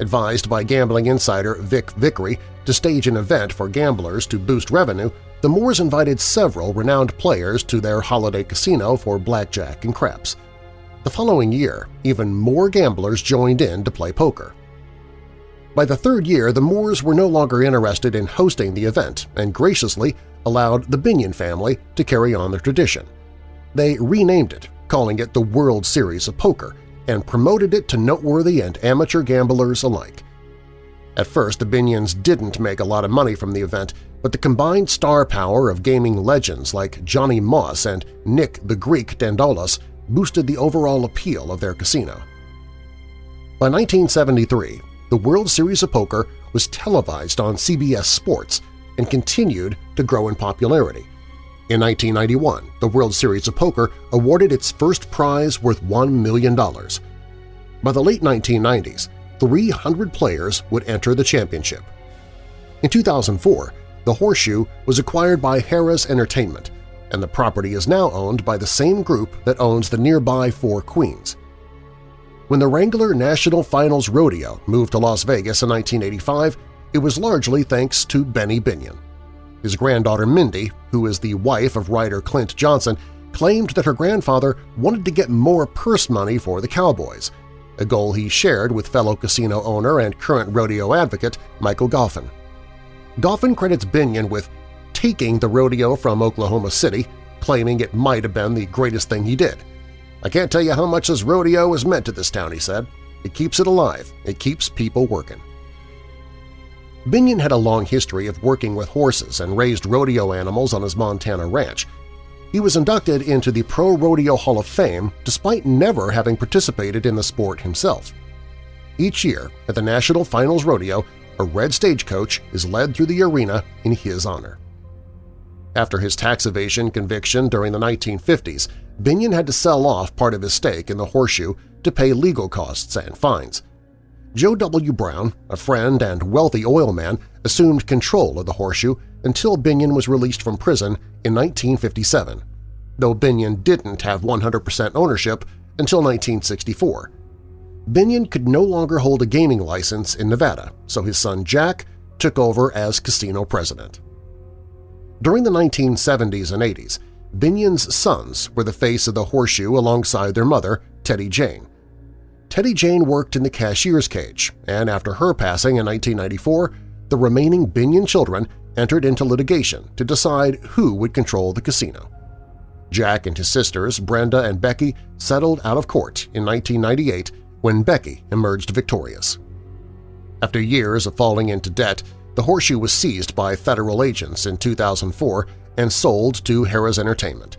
Advised by gambling insider Vic Vickery to stage an event for gamblers to boost revenue, the Moores invited several renowned players to their holiday casino for blackjack and craps. The following year, even more gamblers joined in to play poker. By the third year, the Moores were no longer interested in hosting the event and graciously allowed the Binion family to carry on the tradition. They renamed it, calling it the World Series of Poker, and promoted it to noteworthy and amateur gamblers alike. At first, the Binions didn't make a lot of money from the event, but the combined star power of gaming legends like Johnny Moss and Nick the Greek Dandolos boosted the overall appeal of their casino. By 1973, the World Series of Poker was televised on CBS Sports and continued to grow in popularity. In 1991, the World Series of Poker awarded its first prize worth $1 million. By the late 1990s, 300 players would enter the championship. In 2004, the Horseshoe was acquired by Harrah's Entertainment, and the property is now owned by the same group that owns the nearby Four Queens. When the Wrangler National Finals Rodeo moved to Las Vegas in 1985, it was largely thanks to Benny Binion. His granddaughter Mindy, who is the wife of writer Clint Johnson, claimed that her grandfather wanted to get more purse money for the Cowboys, a goal he shared with fellow casino owner and current rodeo advocate Michael Gaughan. Gaughan credits Binion with taking the rodeo from Oklahoma City, claiming it might have been the greatest thing he did. I can't tell you how much this rodeo has meant to this town, he said. It keeps it alive. It keeps people working. Binion had a long history of working with horses and raised rodeo animals on his Montana ranch. He was inducted into the Pro Rodeo Hall of Fame despite never having participated in the sport himself. Each year at the National Finals Rodeo, a red stagecoach is led through the arena in his honor. After his tax evasion conviction during the 1950s, Binion had to sell off part of his stake in the horseshoe to pay legal costs and fines. Joe W. Brown, a friend and wealthy oil man, assumed control of the horseshoe until Binion was released from prison in 1957, though Binion didn't have 100% ownership until 1964. Binion could no longer hold a gaming license in Nevada, so his son Jack took over as casino president. During the 1970s and 80s, Binion's sons were the face of the horseshoe alongside their mother, Teddy Jane. Teddy Jane worked in the cashier's cage, and after her passing in 1994, the remaining Binion children entered into litigation to decide who would control the casino. Jack and his sisters, Brenda and Becky, settled out of court in 1998 when Becky emerged victorious. After years of falling into debt, the horseshoe was seized by federal agents in 2004 and sold to Harrah's Entertainment.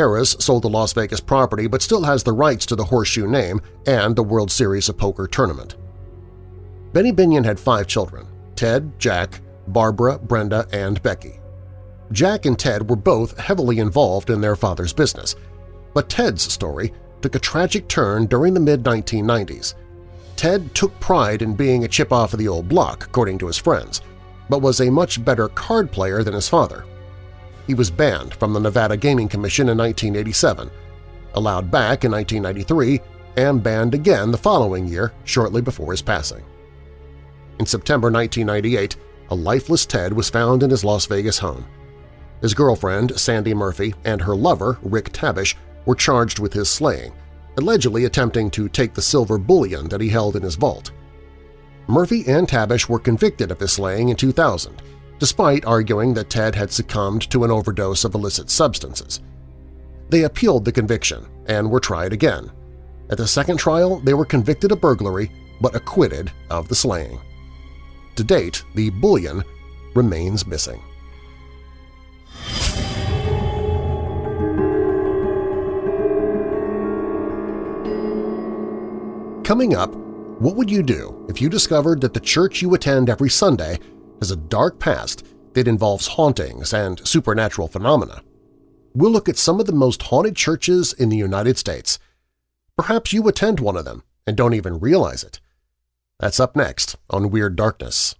Harrah's sold the Las Vegas property but still has the rights to the horseshoe name and the World Series of Poker tournament. Benny Binion had five children – Ted, Jack, Barbara, Brenda, and Becky. Jack and Ted were both heavily involved in their father's business, but Ted's story took a tragic turn during the mid-1990s Ted took pride in being a chip off of the old block, according to his friends, but was a much better card player than his father. He was banned from the Nevada Gaming Commission in 1987, allowed back in 1993, and banned again the following year, shortly before his passing. In September 1998, a lifeless Ted was found in his Las Vegas home. His girlfriend, Sandy Murphy, and her lover, Rick Tabish, were charged with his slaying, allegedly attempting to take the silver bullion that he held in his vault. Murphy and Tabish were convicted of his slaying in 2000, despite arguing that Ted had succumbed to an overdose of illicit substances. They appealed the conviction and were tried again. At the second trial, they were convicted of burglary but acquitted of the slaying. To date, the bullion remains missing. Coming up, what would you do if you discovered that the church you attend every Sunday has a dark past that involves hauntings and supernatural phenomena? We'll look at some of the most haunted churches in the United States. Perhaps you attend one of them and don't even realize it. That's up next on Weird Darkness.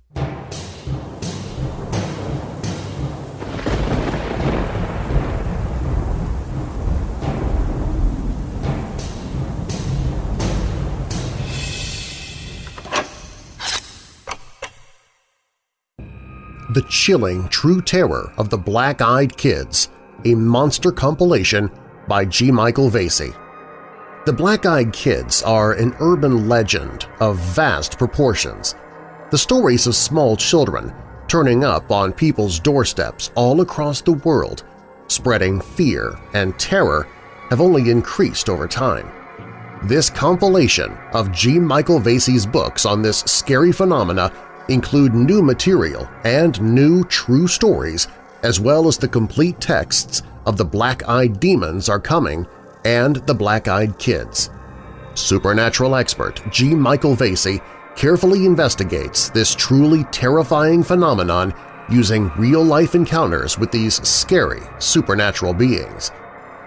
The Chilling True Terror of the Black-Eyed Kids, a monster compilation by G. Michael Vasey. The Black-Eyed Kids are an urban legend of vast proportions. The stories of small children turning up on people's doorsteps all across the world, spreading fear and terror, have only increased over time. This compilation of G. Michael Vasey's books on this scary phenomena include new material and new true stories, as well as the complete texts of The Black-Eyed Demons Are Coming and The Black-Eyed Kids. Supernatural expert G. Michael Vasey carefully investigates this truly terrifying phenomenon using real-life encounters with these scary supernatural beings.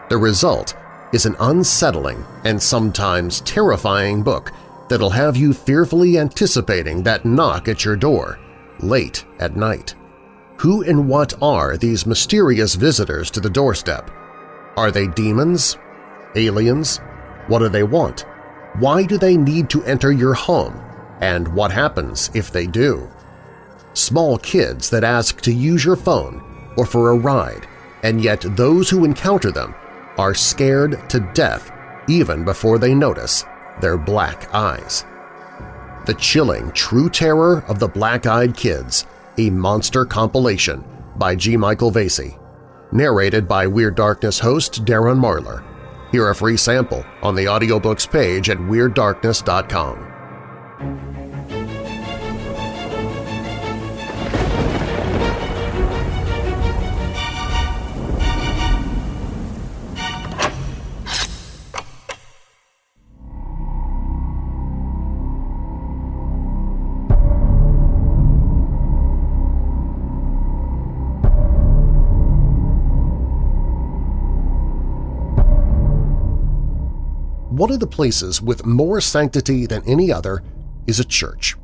The result is an unsettling and sometimes terrifying book that'll have you fearfully anticipating that knock at your door, late at night. Who and what are these mysterious visitors to the doorstep? Are they demons? Aliens? What do they want? Why do they need to enter your home? And what happens if they do? Small kids that ask to use your phone or for a ride, and yet those who encounter them are scared to death even before they notice their black eyes. The chilling true terror of the black-eyed kids, a monster compilation by G. Michael Vasey. Narrated by Weird Darkness host Darren Marlar. Hear a free sample on the audiobooks page at WeirdDarkness.com. one of the places with more sanctity than any other is a church.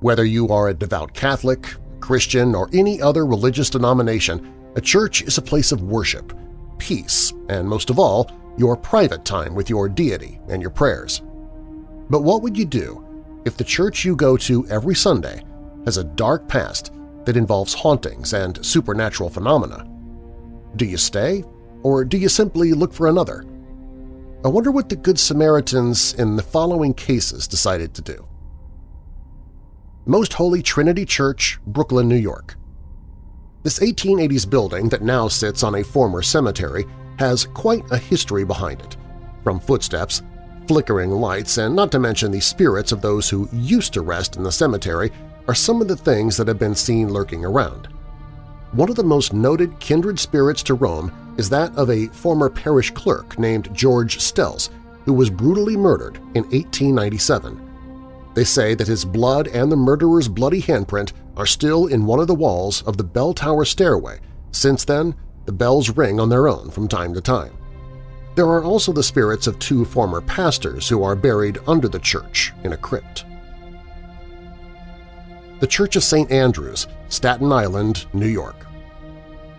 Whether you are a devout Catholic, Christian, or any other religious denomination, a church is a place of worship, peace, and most of all, your private time with your deity and your prayers. But what would you do if the church you go to every Sunday has a dark past that involves hauntings and supernatural phenomena? Do you stay, or do you simply look for another? I wonder what the Good Samaritans in the following cases decided to do. Most Holy Trinity Church, Brooklyn, New York. This 1880s building that now sits on a former cemetery has quite a history behind it, from footsteps, flickering lights, and not to mention the spirits of those who used to rest in the cemetery are some of the things that have been seen lurking around. One of the most noted kindred spirits to roam is that of a former parish clerk named George Stelz, who was brutally murdered in 1897. They say that his blood and the murderer's bloody handprint are still in one of the walls of the bell tower stairway. Since then, the bells ring on their own from time to time. There are also the spirits of two former pastors who are buried under the church in a crypt. The Church of St. Andrews, Staten Island, New York.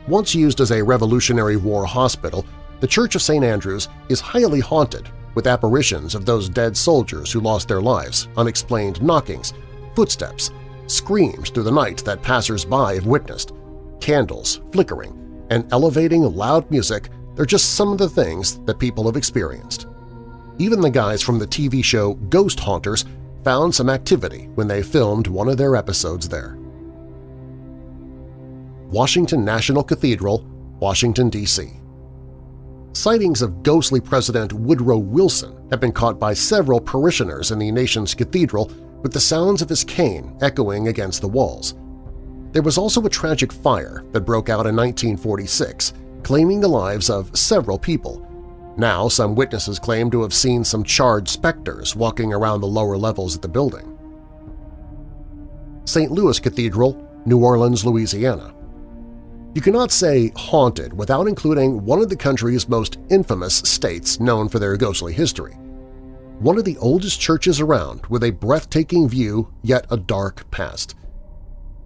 Once used as a Revolutionary War hospital, the Church of St. Andrews is highly haunted with apparitions of those dead soldiers who lost their lives, unexplained knockings, footsteps, screams through the night that passers-by have witnessed, candles flickering, and elevating loud music they're just some of the things that people have experienced. Even the guys from the TV show Ghost Haunters found some activity when they filmed one of their episodes there. Washington National Cathedral, Washington, D.C. Sightings of ghostly President Woodrow Wilson have been caught by several parishioners in the nation's cathedral with the sounds of his cane echoing against the walls. There was also a tragic fire that broke out in 1946, claiming the lives of several people. Now some witnesses claim to have seen some charred specters walking around the lower levels of the building. St. Louis Cathedral, New Orleans, Louisiana you cannot say haunted without including one of the country's most infamous states known for their ghostly history. One of the oldest churches around with a breathtaking view yet a dark past.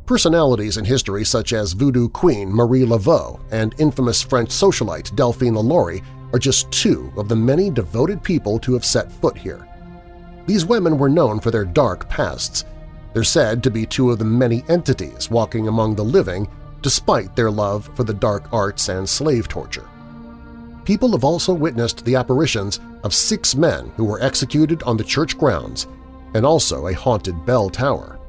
Personalities in history such as voodoo queen Marie Laveau and infamous French socialite Delphine LaLaurie are just two of the many devoted people to have set foot here. These women were known for their dark pasts. They're said to be two of the many entities walking among the living despite their love for the dark arts and slave torture. People have also witnessed the apparitions of six men who were executed on the church grounds and also a haunted bell tower.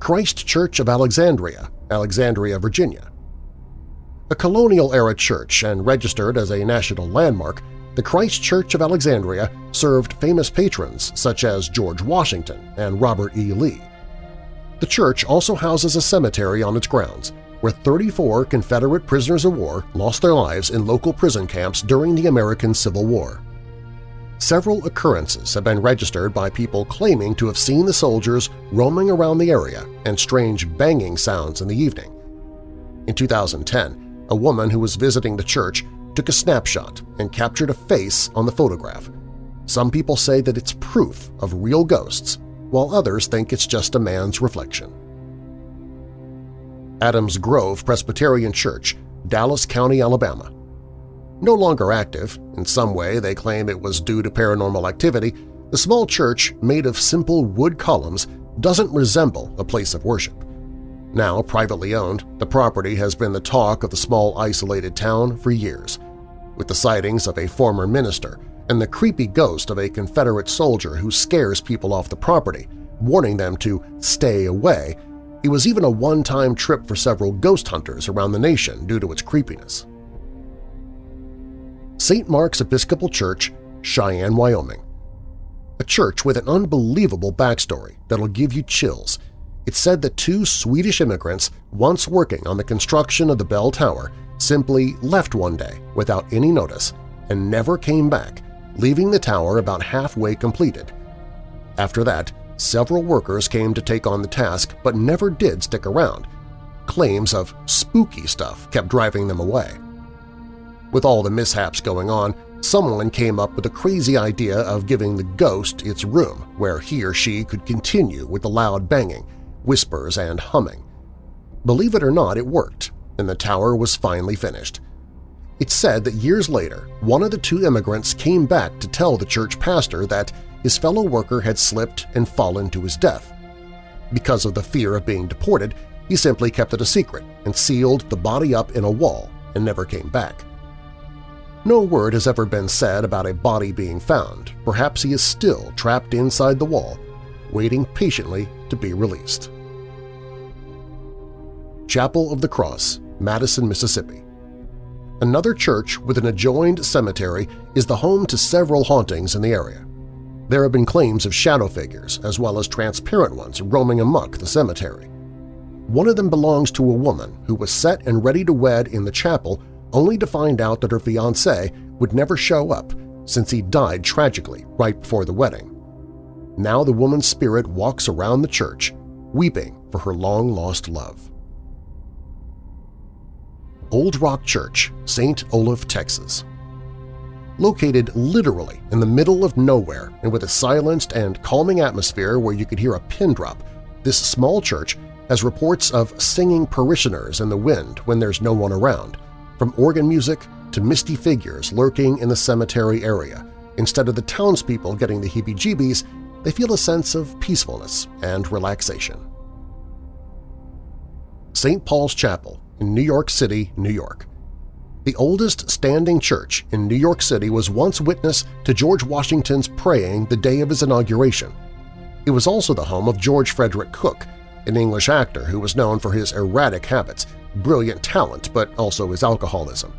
Christ Church of Alexandria, Alexandria, Virginia. A colonial-era church and registered as a national landmark, the Christ Church of Alexandria served famous patrons such as George Washington and Robert E. Lee. The church also houses a cemetery on its grounds, where 34 Confederate prisoners of war lost their lives in local prison camps during the American Civil War. Several occurrences have been registered by people claiming to have seen the soldiers roaming around the area and strange banging sounds in the evening. In 2010, a woman who was visiting the church took a snapshot and captured a face on the photograph. Some people say that it's proof of real ghosts, while others think it's just a man's reflection. Adams Grove Presbyterian Church, Dallas County, Alabama. No longer active, in some way they claim it was due to paranormal activity, the small church made of simple wood columns doesn't resemble a place of worship. Now privately owned, the property has been the talk of the small isolated town for years, with the sightings of a former minister and the creepy ghost of a Confederate soldier who scares people off the property, warning them to stay away. It was even a one-time trip for several ghost hunters around the nation due to its creepiness. St. Mark's Episcopal Church, Cheyenne, Wyoming. A church with an unbelievable backstory that'll give you chills. It's said that two Swedish immigrants, once working on the construction of the bell tower, simply left one day without any notice and never came back leaving the tower about halfway completed. After that, several workers came to take on the task but never did stick around. Claims of spooky stuff kept driving them away. With all the mishaps going on, someone came up with a crazy idea of giving the ghost its room where he or she could continue with the loud banging, whispers, and humming. Believe it or not, it worked, and the tower was finally finished. It's said that years later, one of the two immigrants came back to tell the church pastor that his fellow worker had slipped and fallen to his death. Because of the fear of being deported, he simply kept it a secret and sealed the body up in a wall and never came back. No word has ever been said about a body being found. Perhaps he is still trapped inside the wall, waiting patiently to be released. Chapel of the Cross, Madison, Mississippi Another church with an adjoined cemetery is the home to several hauntings in the area. There have been claims of shadow figures as well as transparent ones roaming amok the cemetery. One of them belongs to a woman who was set and ready to wed in the chapel only to find out that her fiancé would never show up since he died tragically right before the wedding. Now the woman's spirit walks around the church, weeping for her long-lost love. Old Rock Church, St. Olaf, Texas Located literally in the middle of nowhere and with a silenced and calming atmosphere where you could hear a pin drop, this small church has reports of singing parishioners in the wind when there's no one around, from organ music to misty figures lurking in the cemetery area. Instead of the townspeople getting the heebie-jeebies, they feel a sense of peacefulness and relaxation. St. Paul's Chapel in New York City, New York. The oldest standing church in New York City was once witness to George Washington's praying the day of his inauguration. It was also the home of George Frederick Cooke, an English actor who was known for his erratic habits, brilliant talent, but also his alcoholism.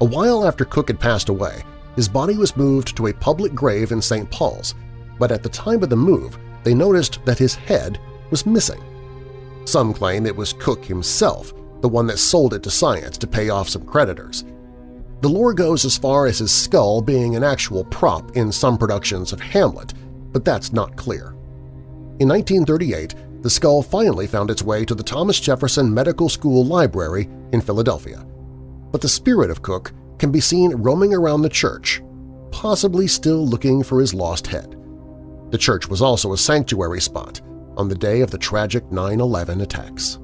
A while after Cooke had passed away, his body was moved to a public grave in St. Paul's, but at the time of the move they noticed that his head was missing. Some claim it was Cooke himself the one that sold it to science to pay off some creditors. The lore goes as far as his skull being an actual prop in some productions of Hamlet, but that's not clear. In 1938, the skull finally found its way to the Thomas Jefferson Medical School Library in Philadelphia. But the spirit of Cooke can be seen roaming around the church, possibly still looking for his lost head. The church was also a sanctuary spot on the day of the tragic 9-11 attacks.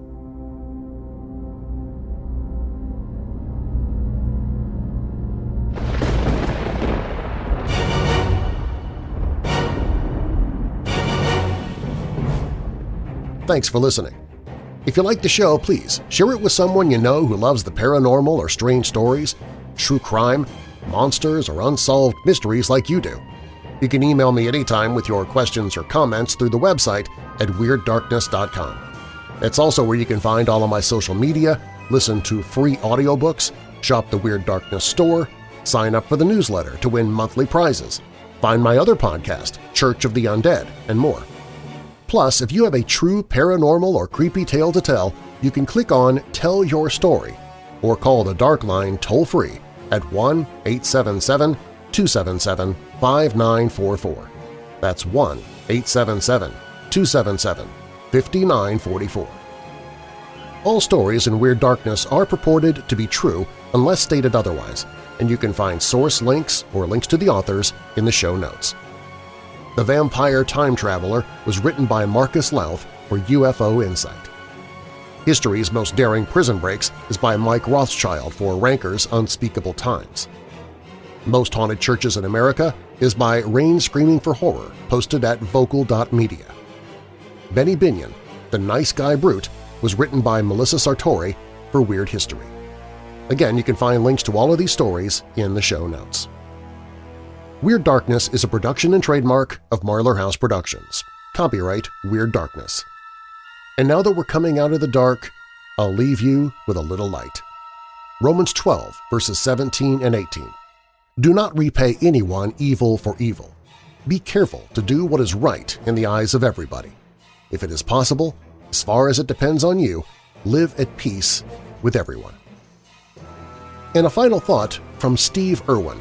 Thanks for listening. If you like the show, please share it with someone you know who loves the paranormal or strange stories, true crime, monsters, or unsolved mysteries like you do. You can email me anytime with your questions or comments through the website at WeirdDarkness.com. It's also where you can find all of my social media, listen to free audiobooks, shop the Weird Darkness store, sign up for the newsletter to win monthly prizes, find my other podcast, Church of the Undead, and more. Plus, if you have a true paranormal or creepy tale to tell, you can click on Tell Your Story or call the Dark Line toll-free at 1-877-277-5944. That's 1-877-277-5944. All stories in Weird Darkness are purported to be true unless stated otherwise, and you can find source links or links to the authors in the show notes. The Vampire Time Traveler was written by Marcus Lowth for UFO Insight. History's Most Daring Prison Breaks is by Mike Rothschild for Ranker's Unspeakable Times. Most Haunted Churches in America is by Rain Screaming for Horror, posted at vocal.media. Benny Binion, The Nice Guy Brute, was written by Melissa Sartore for Weird History. Again, you can find links to all of these stories in the show notes. Weird Darkness is a production and trademark of Marlar House Productions. Copyright Weird Darkness. And now that we're coming out of the dark, I'll leave you with a little light. Romans 12, verses 17 and 18. Do not repay anyone evil for evil. Be careful to do what is right in the eyes of everybody. If it is possible, as far as it depends on you, live at peace with everyone. And a final thought from Steve Irwin,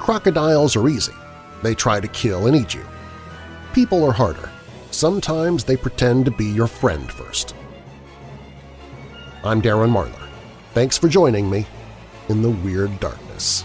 Crocodiles are easy. They try to kill and eat you. People are harder. Sometimes they pretend to be your friend first. I'm Darren Marlar. Thanks for joining me in the Weird Darkness.